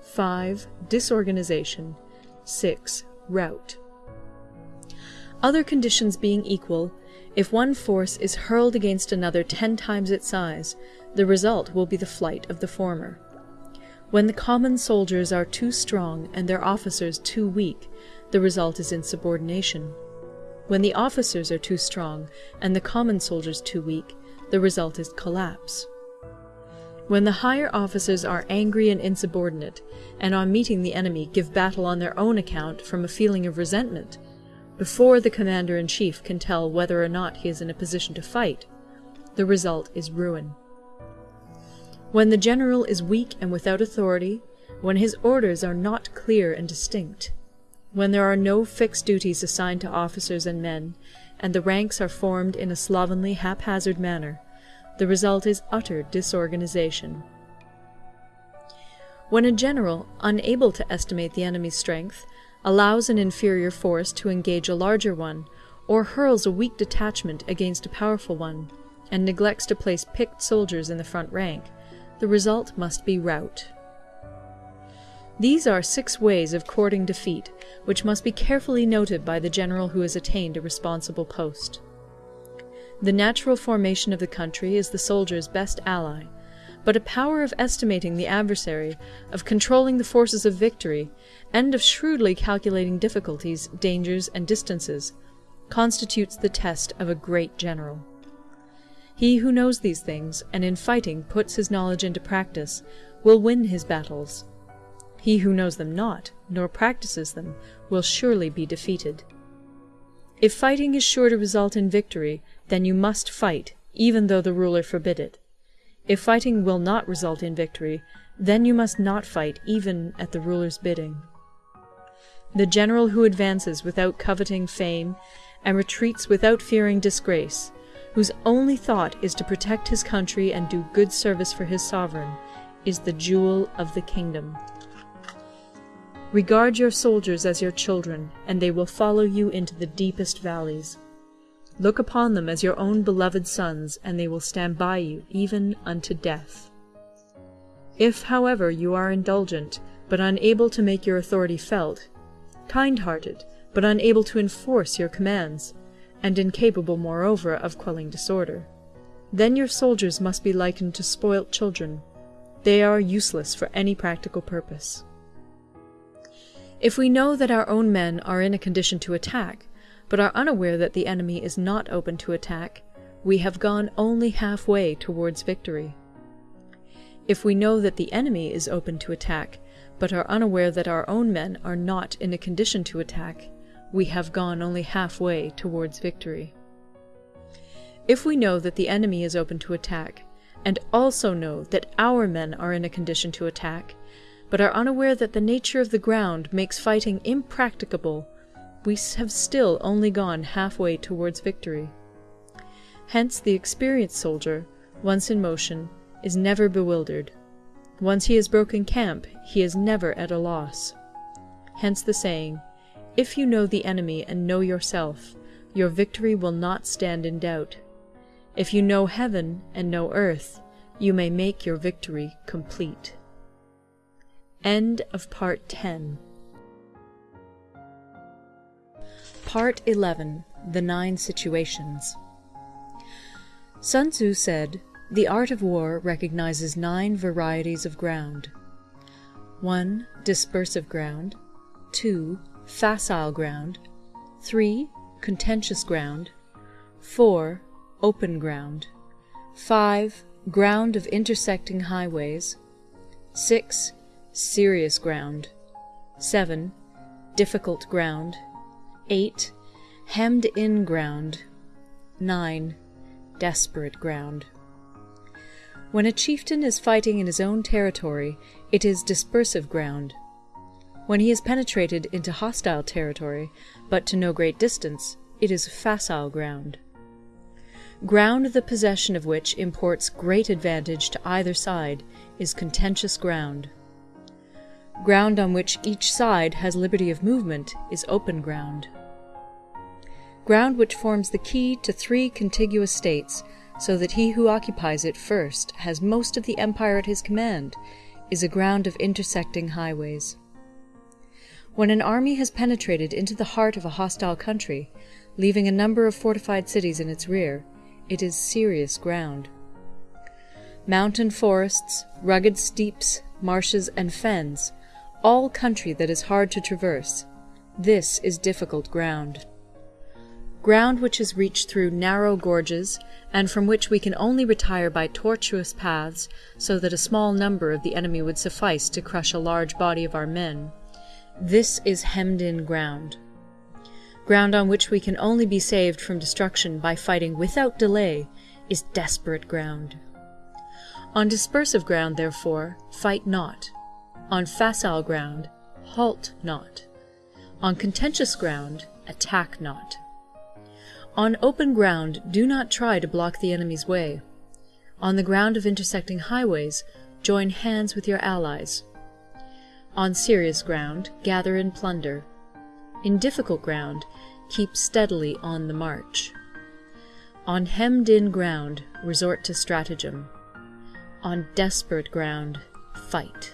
5. Disorganization 6. Rout. Other conditions being equal, if one force is hurled against another ten times its size, the result will be the flight of the former. When the common soldiers are too strong and their officers too weak, the result is insubordination. When the officers are too strong and the common soldiers too weak, the result is collapse. When the higher officers are angry and insubordinate, and on meeting the enemy give battle on their own account from a feeling of resentment, before the commander-in-chief can tell whether or not he is in a position to fight, the result is ruin. When the general is weak and without authority, when his orders are not clear and distinct, when there are no fixed duties assigned to officers and men, and the ranks are formed in a slovenly, haphazard manner, the result is utter disorganization. When a general, unable to estimate the enemy's strength, allows an inferior force to engage a larger one, or hurls a weak detachment against a powerful one, and neglects to place picked soldiers in the front rank, the result must be rout. These are six ways of courting defeat, which must be carefully noted by the general who has attained a responsible post. The natural formation of the country is the soldier's best ally, but a power of estimating the adversary, of controlling the forces of victory, and of shrewdly calculating difficulties, dangers, and distances, constitutes the test of a great general. He who knows these things, and in fighting puts his knowledge into practice, will win his battles. He who knows them not, nor practices them, will surely be defeated. If fighting is sure to result in victory, then you must fight, even though the ruler forbid it. If fighting will not result in victory, then you must not fight even at the ruler's bidding. The general who advances without coveting fame, and retreats without fearing disgrace, whose only thought is to protect his country and do good service for his sovereign, is the jewel of the kingdom. Regard your soldiers as your children, and they will follow you into the deepest valleys. Look upon them as your own beloved sons, and they will stand by you even unto death. If, however, you are indulgent, but unable to make your authority felt, kind-hearted, but unable to enforce your commands, and incapable, moreover, of quelling disorder, then your soldiers must be likened to spoilt children. They are useless for any practical purpose. If we know that our own men are in a condition to attack, but are unaware that the enemy is not open to attack, we have gone only half-way towards victory. If we know that the enemy is open to attack, but are unaware that our own men are not in a condition to attack, we have gone only half-way towards victory. If we know that the enemy is open to attack, and also know that our men are in a condition to attack, but are unaware that the nature of the ground makes fighting impracticable, we have still only gone half-way towards victory. Hence the experienced soldier, once in motion, is never bewildered. Once he has broken camp, he is never at a loss. Hence the saying, If you know the enemy and know yourself, your victory will not stand in doubt. If you know heaven and know earth, you may make your victory complete. End of Part 10 Part 11 The Nine Situations Sun Tzu said, The art of war recognizes nine varieties of ground. 1. Dispersive ground. 2. Facile ground. 3. Contentious ground. 4. Open ground. 5. Ground of intersecting highways. 6 serious ground. 7. Difficult ground. 8. Hemmed in ground. 9. Desperate ground. When a chieftain is fighting in his own territory, it is dispersive ground. When he has penetrated into hostile territory, but to no great distance, it is facile ground. Ground the possession of which imports great advantage to either side is contentious ground. Ground on which each side has liberty of movement is open ground. Ground which forms the key to three contiguous states, so that he who occupies it first has most of the empire at his command, is a ground of intersecting highways. When an army has penetrated into the heart of a hostile country, leaving a number of fortified cities in its rear, it is serious ground. Mountain forests, rugged steeps, marshes, and fens all country that is hard to traverse. This is difficult ground. Ground which is reached through narrow gorges, and from which we can only retire by tortuous paths, so that a small number of the enemy would suffice to crush a large body of our men. This is hemmed-in ground. Ground on which we can only be saved from destruction by fighting without delay is desperate ground. On dispersive ground, therefore, fight not; on facile ground, halt not; on contentious ground, attack not. On open ground do not try to block the enemy's way. On the ground of intersecting highways, join hands with your allies. On serious ground, gather and plunder. In difficult ground, keep steadily on the march. On hemmed in ground, resort to stratagem. On desperate ground, fight.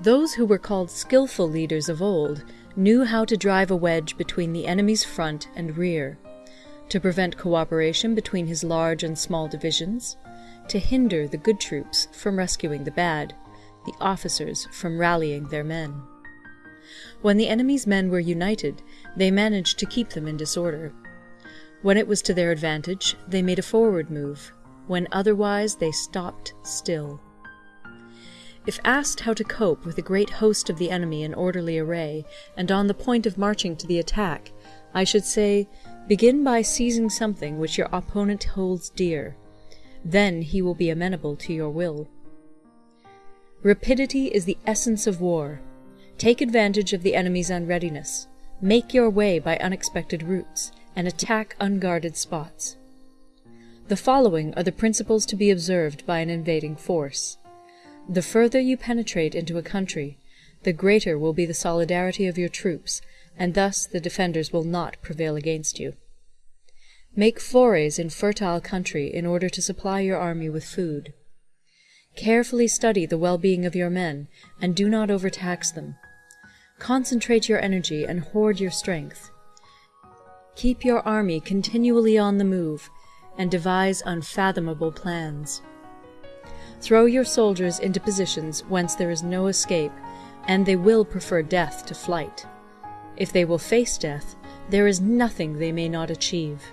Those who were called skilful leaders of old knew how to drive a wedge between the enemy's front and rear, to prevent cooperation between his large and small divisions, to hinder the good troops from rescuing the bad, the officers from rallying their men. When the enemy's men were united, they managed to keep them in disorder. When it was to their advantage, they made a forward move; when otherwise, they stopped still. If asked how to cope with a great host of the enemy in orderly array, and on the point of marching to the attack, I should say, begin by seizing something which your opponent holds dear; then he will be amenable to your will. Rapidity is the essence of war. Take advantage of the enemy's unreadiness; make your way by unexpected routes, and attack unguarded spots. The following are the principles to be observed by an invading force. The further you penetrate into a country, the greater will be the solidarity of your troops, and thus the defenders will not prevail against you. Make forays in fertile country in order to supply your army with food. Carefully study the well-being of your men, and do not overtax them. Concentrate your energy and hoard your strength. Keep your army continually on the move, and devise unfathomable plans. Throw your soldiers into positions whence there is no escape, and they will prefer death to flight. If they will face death, there is nothing they may not achieve.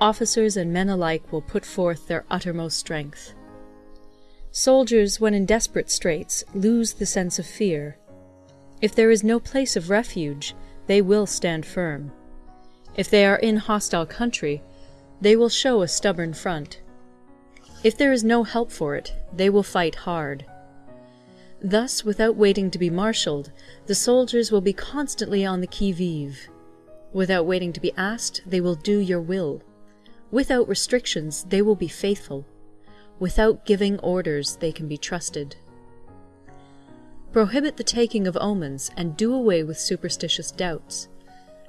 Officers and men alike will put forth their uttermost strength. Soldiers, when in desperate straits, lose the sense of fear. If there is no place of refuge, they will stand firm. If they are in hostile country, they will show a stubborn front. If there is no help for it, they will fight hard. Thus, without waiting to be marshalled, the soldiers will be constantly on the qui vive. Without waiting to be asked, they will do your will. Without restrictions, they will be faithful. Without giving orders, they can be trusted. Prohibit the taking of omens, and do away with superstitious doubts.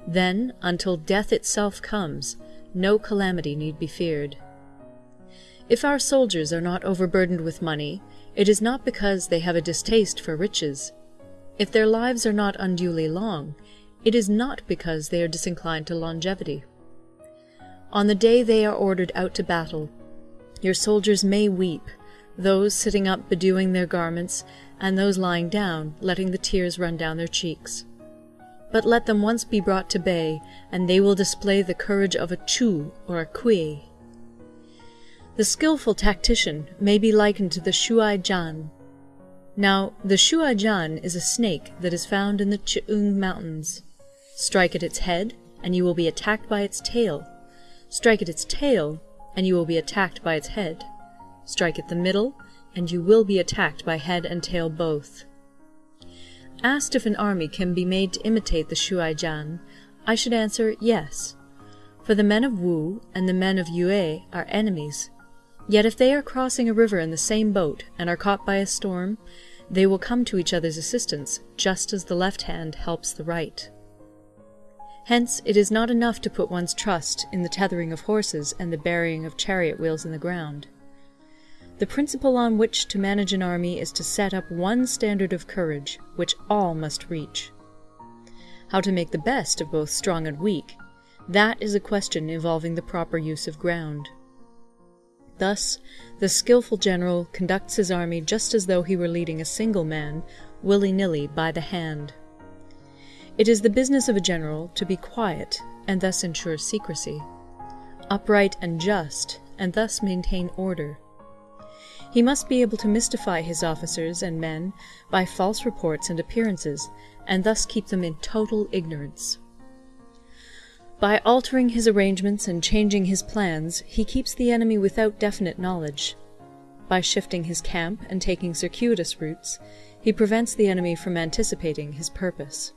Then, until death itself comes, no calamity need be feared. If our soldiers are not overburdened with money, it is not because they have a distaste for riches. If their lives are not unduly long, it is not because they are disinclined to longevity. On the day they are ordered out to battle, your soldiers may weep, those sitting up bedewing their garments, and those lying down letting the tears run down their cheeks. But let them once be brought to bay, and they will display the courage of a Chu or a Kui. The skilful tactician may be likened to the Shuai Jan. Now, the Shuai Jan is a snake that is found in the Ch'ang Mountains. Strike at its head, and you will be attacked by its tail. Strike at its tail, and you will be attacked by its head. Strike at the middle, and you will be attacked by head and tail both. Asked if an army can be made to imitate the Shuai Jan, I should answer yes, for the men of Wu and the men of Yue are enemies. Yet if they are crossing a river in the same boat, and are caught by a storm, they will come to each other's assistance, just as the left hand helps the right. Hence it is not enough to put one's trust in the tethering of horses and the burying of chariot wheels in the ground. The principle on which to manage an army is to set up one standard of courage, which all must reach. How to make the best of both strong and weak, that is a question involving the proper use of ground. Thus the skilful general conducts his army just as though he were leading a single man, willy nilly, by the hand. It is the business of a general to be quiet, and thus ensure secrecy; upright and just, and thus maintain order. He must be able to mystify his officers and men by false reports and appearances, and thus keep them in total ignorance. By altering his arrangements and changing his plans he keeps the enemy without definite knowledge, By shifting his camp and taking circuitous routes, he prevents the enemy from anticipating his purpose.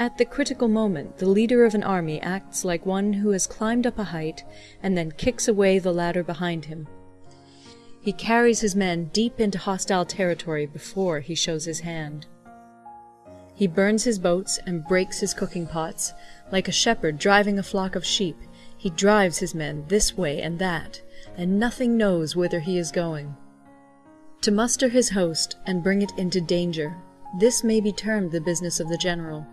At the critical moment the leader of an army acts like one who has climbed up a height and then kicks away the ladder behind him. He carries his men deep into hostile territory before he shows his hand. He burns his boats and breaks his cooking pots. Like a shepherd driving a flock of sheep, he drives his men this way and that, and nothing knows whither he is going. To muster his host and bring it into danger, this may be termed the business of the general.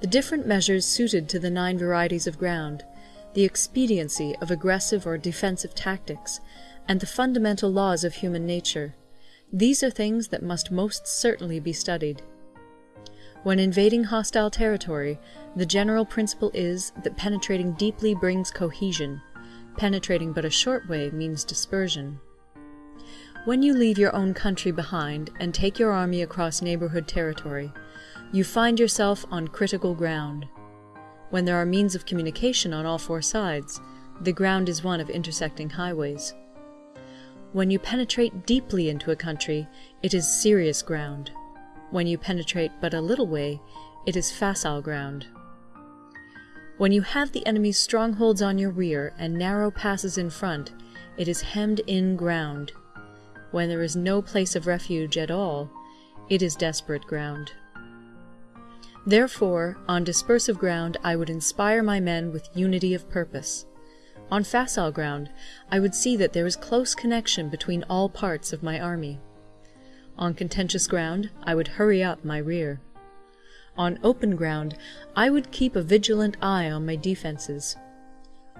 The different measures suited to the nine varieties of ground, the expediency of aggressive or defensive tactics, and the fundamental laws of human nature, these are things that must most certainly be studied. When invading hostile territory, the general principle is that penetrating deeply brings cohesion, penetrating but a short way means dispersion. When you leave your own country behind and take your army across neighborhood territory, you find yourself on critical ground. When there are means of communication on all four sides, the ground is one of intersecting highways. When you penetrate deeply into a country, it is serious ground. When you penetrate but a little way, it is facile ground. When you have the enemy's strongholds on your rear and narrow passes in front, it is hemmed in ground. When there is no place of refuge at all, it is desperate ground. Therefore, on dispersive ground I would inspire my men with unity of purpose. On facile ground I would see that there is close connection between all parts of my army. On contentious ground I would hurry up my rear. On open ground I would keep a vigilant eye on my defences.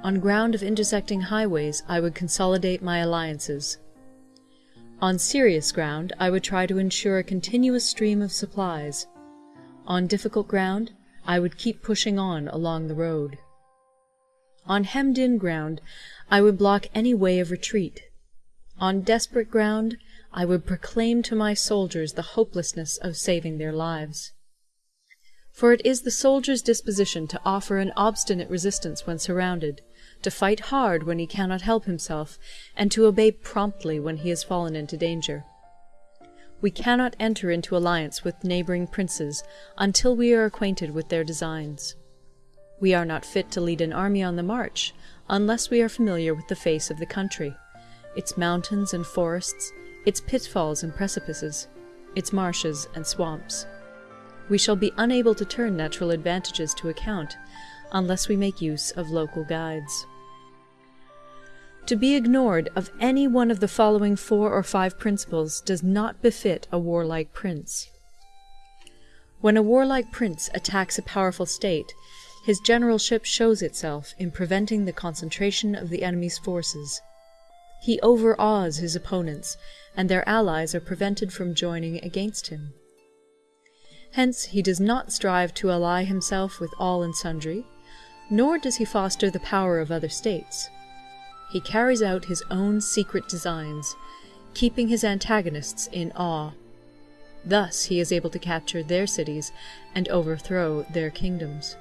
On ground of intersecting highways I would consolidate my alliances. On serious ground I would try to ensure a continuous stream of supplies. On difficult ground I would keep pushing on along the road. On hemmed in ground I would block any way of retreat. On desperate ground I would proclaim to my soldiers the hopelessness of saving their lives. For it is the soldier's disposition to offer an obstinate resistance when surrounded, to fight hard when he cannot help himself, and to obey promptly when he has fallen into danger. We cannot enter into alliance with neighbouring princes until we are acquainted with their designs. We are not fit to lead an army on the march unless we are familiar with the face of the country, its mountains and forests, its pitfalls and precipices, its marshes and swamps. We shall be unable to turn natural advantages to account unless we make use of local guides. To be ignored of any one of the following four or five principles does not befit a warlike prince. When a warlike prince attacks a powerful state, his generalship shows itself in preventing the concentration of the enemy's forces. He overawes his opponents, and their allies are prevented from joining against him. Hence he does not strive to ally himself with all and sundry, nor does he foster the power of other states. He carries out his own secret designs, keeping his antagonists in awe. Thus he is able to capture their cities and overthrow their kingdoms.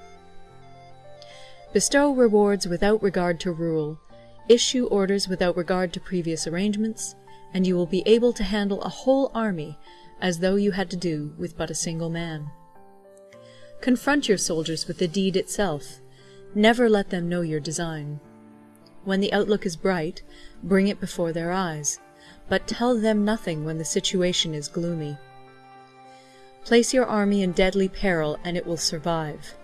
Bestow rewards without regard to rule, issue orders without regard to previous arrangements, and you will be able to handle a whole army as though you had to do with but a single man. Confront your soldiers with the deed itself. Never let them know your design. When the outlook is bright, bring it before their eyes, but tell them nothing when the situation is gloomy. Place your army in deadly peril, and it will survive.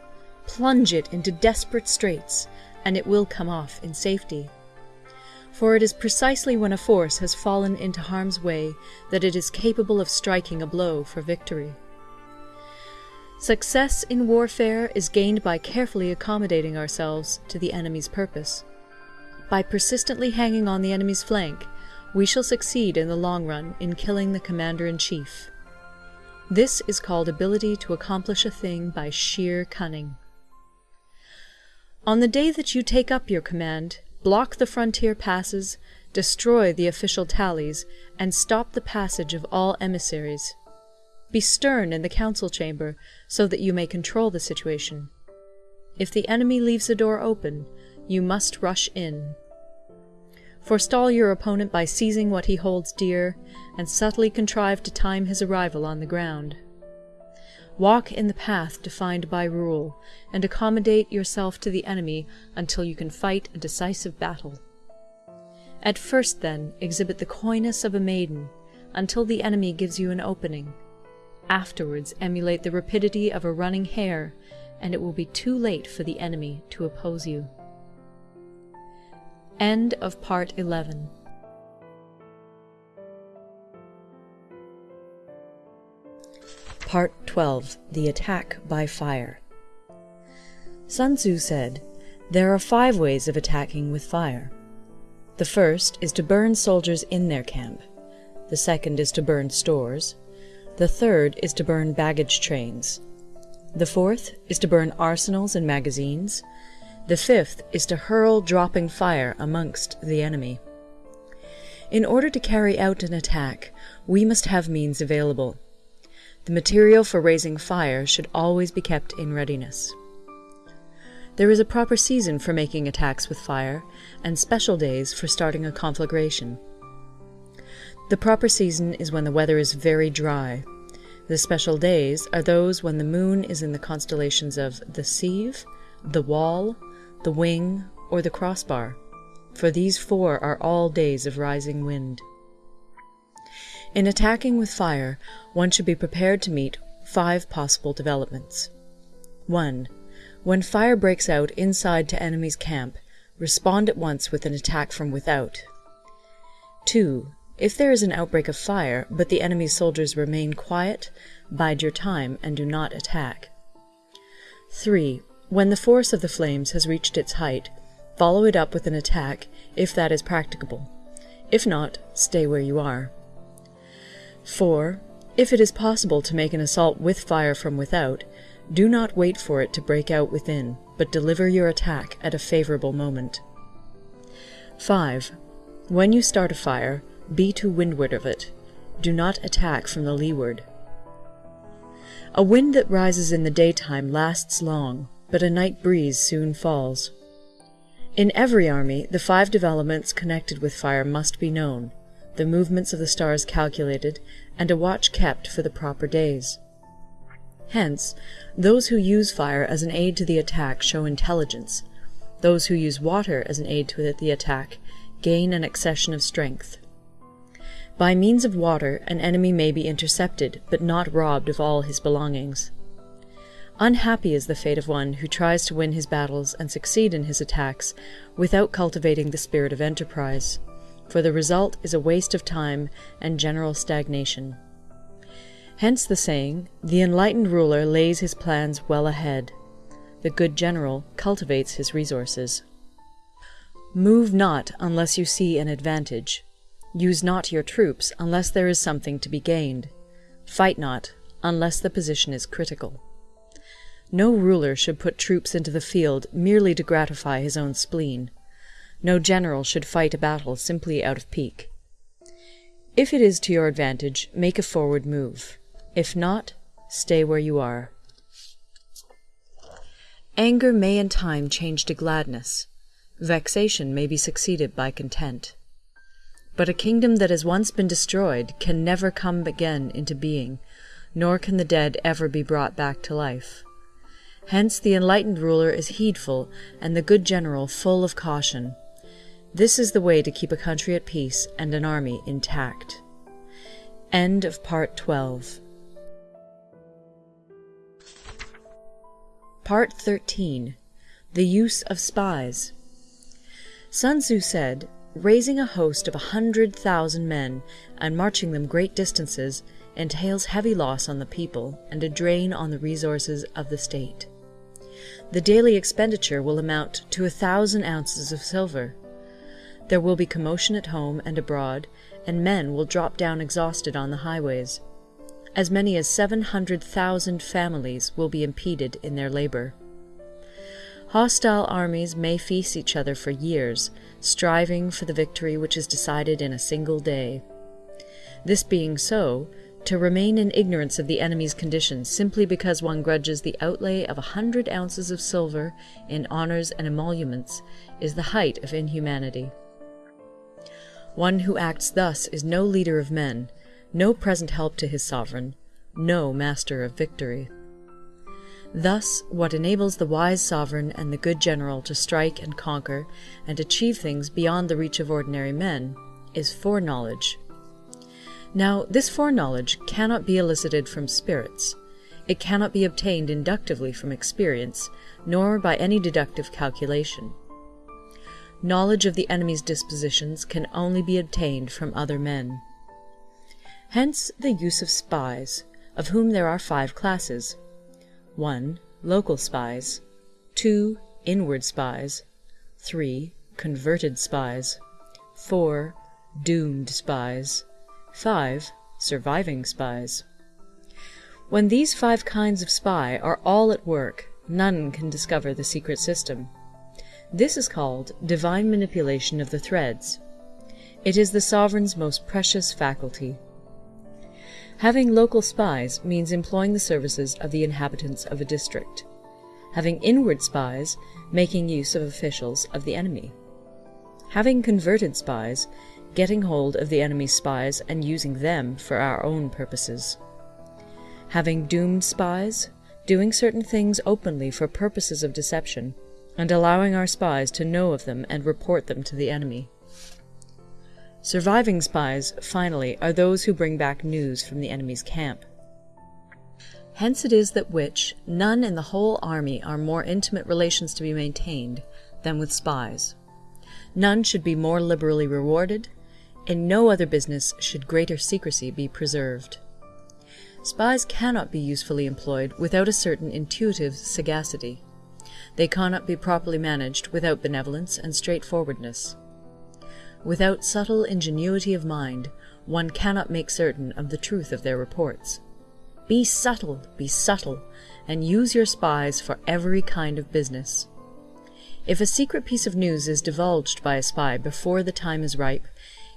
Plunge it into desperate straits, and it will come off in safety for it is precisely when a force has fallen into harm's way that it is capable of striking a blow for victory. Success in warfare is gained by carefully accommodating ourselves to the enemy's purpose. By persistently hanging on the enemy's flank, we shall succeed in the long run in killing the commander-in-chief. This is called ability to accomplish a thing by sheer cunning. On the day that you take up your command, block the frontier passes, destroy the official tallies, and stop the passage of all emissaries. Be stern in the council chamber, so that you may control the situation. If the enemy leaves a door open, you must rush in. Forestall your opponent by seizing what he holds dear, and subtly contrive to time his arrival on the ground. Walk in the path defined by rule, and accommodate yourself to the enemy until you can fight a decisive battle. At first, then, exhibit the coyness of a maiden, until the enemy gives you an opening. Afterwards emulate the rapidity of a running hare, and it will be too late for the enemy to oppose you. End of Part 11 Part 12 The Attack by Fire Sun Tzu said, There are five ways of attacking with fire. The first is to burn soldiers in their camp. The second is to burn stores. The third is to burn baggage trains. The fourth is to burn arsenals and magazines. The fifth is to hurl dropping fire amongst the enemy. In order to carry out an attack, we must have means available. The material for raising fire should always be kept in readiness. There is a proper season for making attacks with fire, and special days for starting a conflagration. The proper season is when the weather is very dry. The special days are those when the moon is in the constellations of the Sieve, the Wall, the wing, or the crossbar, for these four are all days of rising wind. In attacking with fire, one should be prepared to meet five possible developments. 1. When fire breaks out inside to enemy's camp, respond at once with an attack from without. 2. If there is an outbreak of fire, but the enemy's soldiers remain quiet, bide your time and do not attack. 3. When the force of the flames has reached its height, follow it up with an attack, if that is practicable. If not, stay where you are. 4. If it is possible to make an assault with fire from without, do not wait for it to break out within, but deliver your attack at a favorable moment. 5. When you start a fire, be to windward of it. Do not attack from the leeward. A wind that rises in the daytime lasts long, but a night breeze soon falls. In every army, the five developments connected with fire must be known, the movements of the stars calculated, and a watch kept for the proper days. Hence, those who use fire as an aid to the attack show intelligence. Those who use water as an aid to the attack gain an accession of strength. By means of water, an enemy may be intercepted, but not robbed of all his belongings. Unhappy is the fate of one who tries to win his battles and succeed in his attacks without cultivating the spirit of enterprise, for the result is a waste of time and general stagnation. Hence the saying, the enlightened ruler lays his plans well ahead. The good general cultivates his resources. Move not unless you see an advantage. Use not your troops unless there is something to be gained. Fight not unless the position is critical. No ruler should put troops into the field merely to gratify his own spleen. No general should fight a battle simply out of pique. If it is to your advantage, make a forward move. If not, stay where you are. Anger may in time change to gladness. Vexation may be succeeded by content. But a kingdom that has once been destroyed can never come again into being, nor can the dead ever be brought back to life. Hence the enlightened ruler is heedful, and the good general full of caution. This is the way to keep a country at peace and an army intact. End of Part 12 Part 13 The Use of Spies Sun Tzu said, Raising a host of a hundred thousand men and marching them great distances entails heavy loss on the people and a drain on the resources of the state the daily expenditure will amount to a thousand ounces of silver. There will be commotion at home and abroad, and men will drop down exhausted on the highways. As many as seven hundred thousand families will be impeded in their labor. Hostile armies may feast each other for years, striving for the victory which is decided in a single day. This being so, to remain in ignorance of the enemy's condition simply because one grudges the outlay of a hundred ounces of silver in honours and emoluments is the height of inhumanity. One who acts thus is no leader of men, no present help to his sovereign, no master of victory. Thus, what enables the wise sovereign and the good general to strike and conquer and achieve things beyond the reach of ordinary men is foreknowledge. Now, this foreknowledge cannot be elicited from spirits. It cannot be obtained inductively from experience, nor by any deductive calculation. Knowledge of the enemy's dispositions can only be obtained from other men. Hence the use of spies, of whom there are five classes: 1. Local spies; 2. Inward spies; 3. Converted spies; 4. Doomed spies; 5. Surviving spies. When these five kinds of spy are all at work, none can discover the secret system. This is called divine manipulation of the threads. It is the sovereign's most precious faculty. Having local spies means employing the services of the inhabitants of a district. Having inward spies, making use of officials of the enemy. Having converted spies, getting hold of the enemy's spies and using them for our own purposes. Having doomed spies, doing certain things openly for purposes of deception, and allowing our spies to know of them and report them to the enemy. Surviving spies, finally, are those who bring back news from the enemy's camp. Hence it is that which none in the whole army are more intimate relations to be maintained than with spies. None should be more liberally rewarded, in no other business should greater secrecy be preserved. Spies cannot be usefully employed without a certain intuitive sagacity. They cannot be properly managed without benevolence and straightforwardness. Without subtle ingenuity of mind, one cannot make certain of the truth of their reports. Be subtle, be subtle, and use your spies for every kind of business. If a secret piece of news is divulged by a spy before the time is ripe,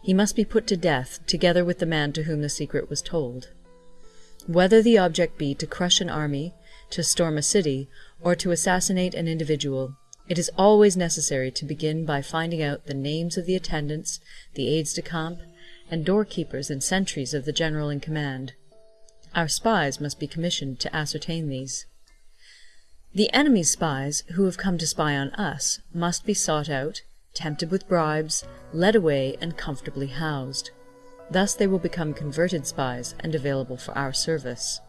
he must be put to death together with the man to whom the secret was told. Whether the object be to crush an army, to storm a city, or to assassinate an individual, it is always necessary to begin by finding out the names of the attendants, the aides de camp, and doorkeepers and sentries of the general in command. Our spies must be commissioned to ascertain these. The enemy's spies, who have come to spy on us, must be sought out, tempted with bribes, led away, and comfortably housed. Thus they will become converted spies and available for our service.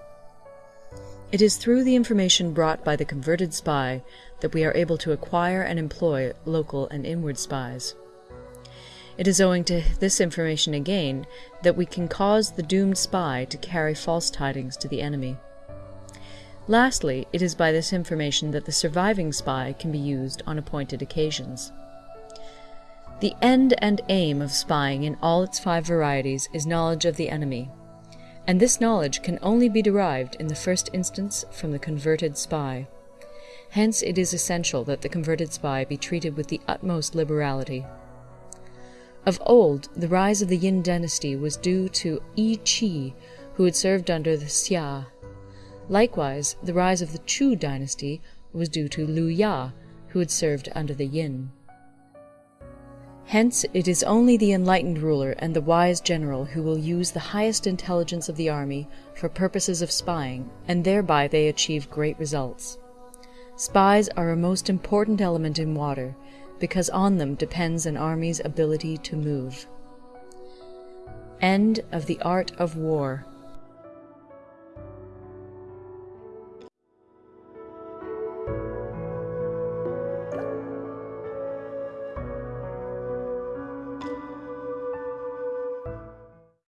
It is through the information brought by the converted spy that we are able to acquire and employ local and inward spies. It is owing to this information again that we can cause the doomed spy to carry false tidings to the enemy. Lastly, it is by this information that the surviving spy can be used on appointed occasions. The end and aim of spying in all its five varieties is knowledge of the enemy, and this knowledge can only be derived in the first instance from the converted spy. Hence it is essential that the converted spy be treated with the utmost liberality. Of old, the rise of the Yin dynasty was due to Yi Qi, who had served under the Xia. Likewise, the rise of the Chu dynasty was due to Liu Ya, who had served under the Yin. Hence it is only the enlightened ruler and the wise general who will use the highest intelligence of the army for purposes of spying, and thereby they achieve great results. Spies are a most important element in water, because on them depends an army's ability to move. End of the Art of War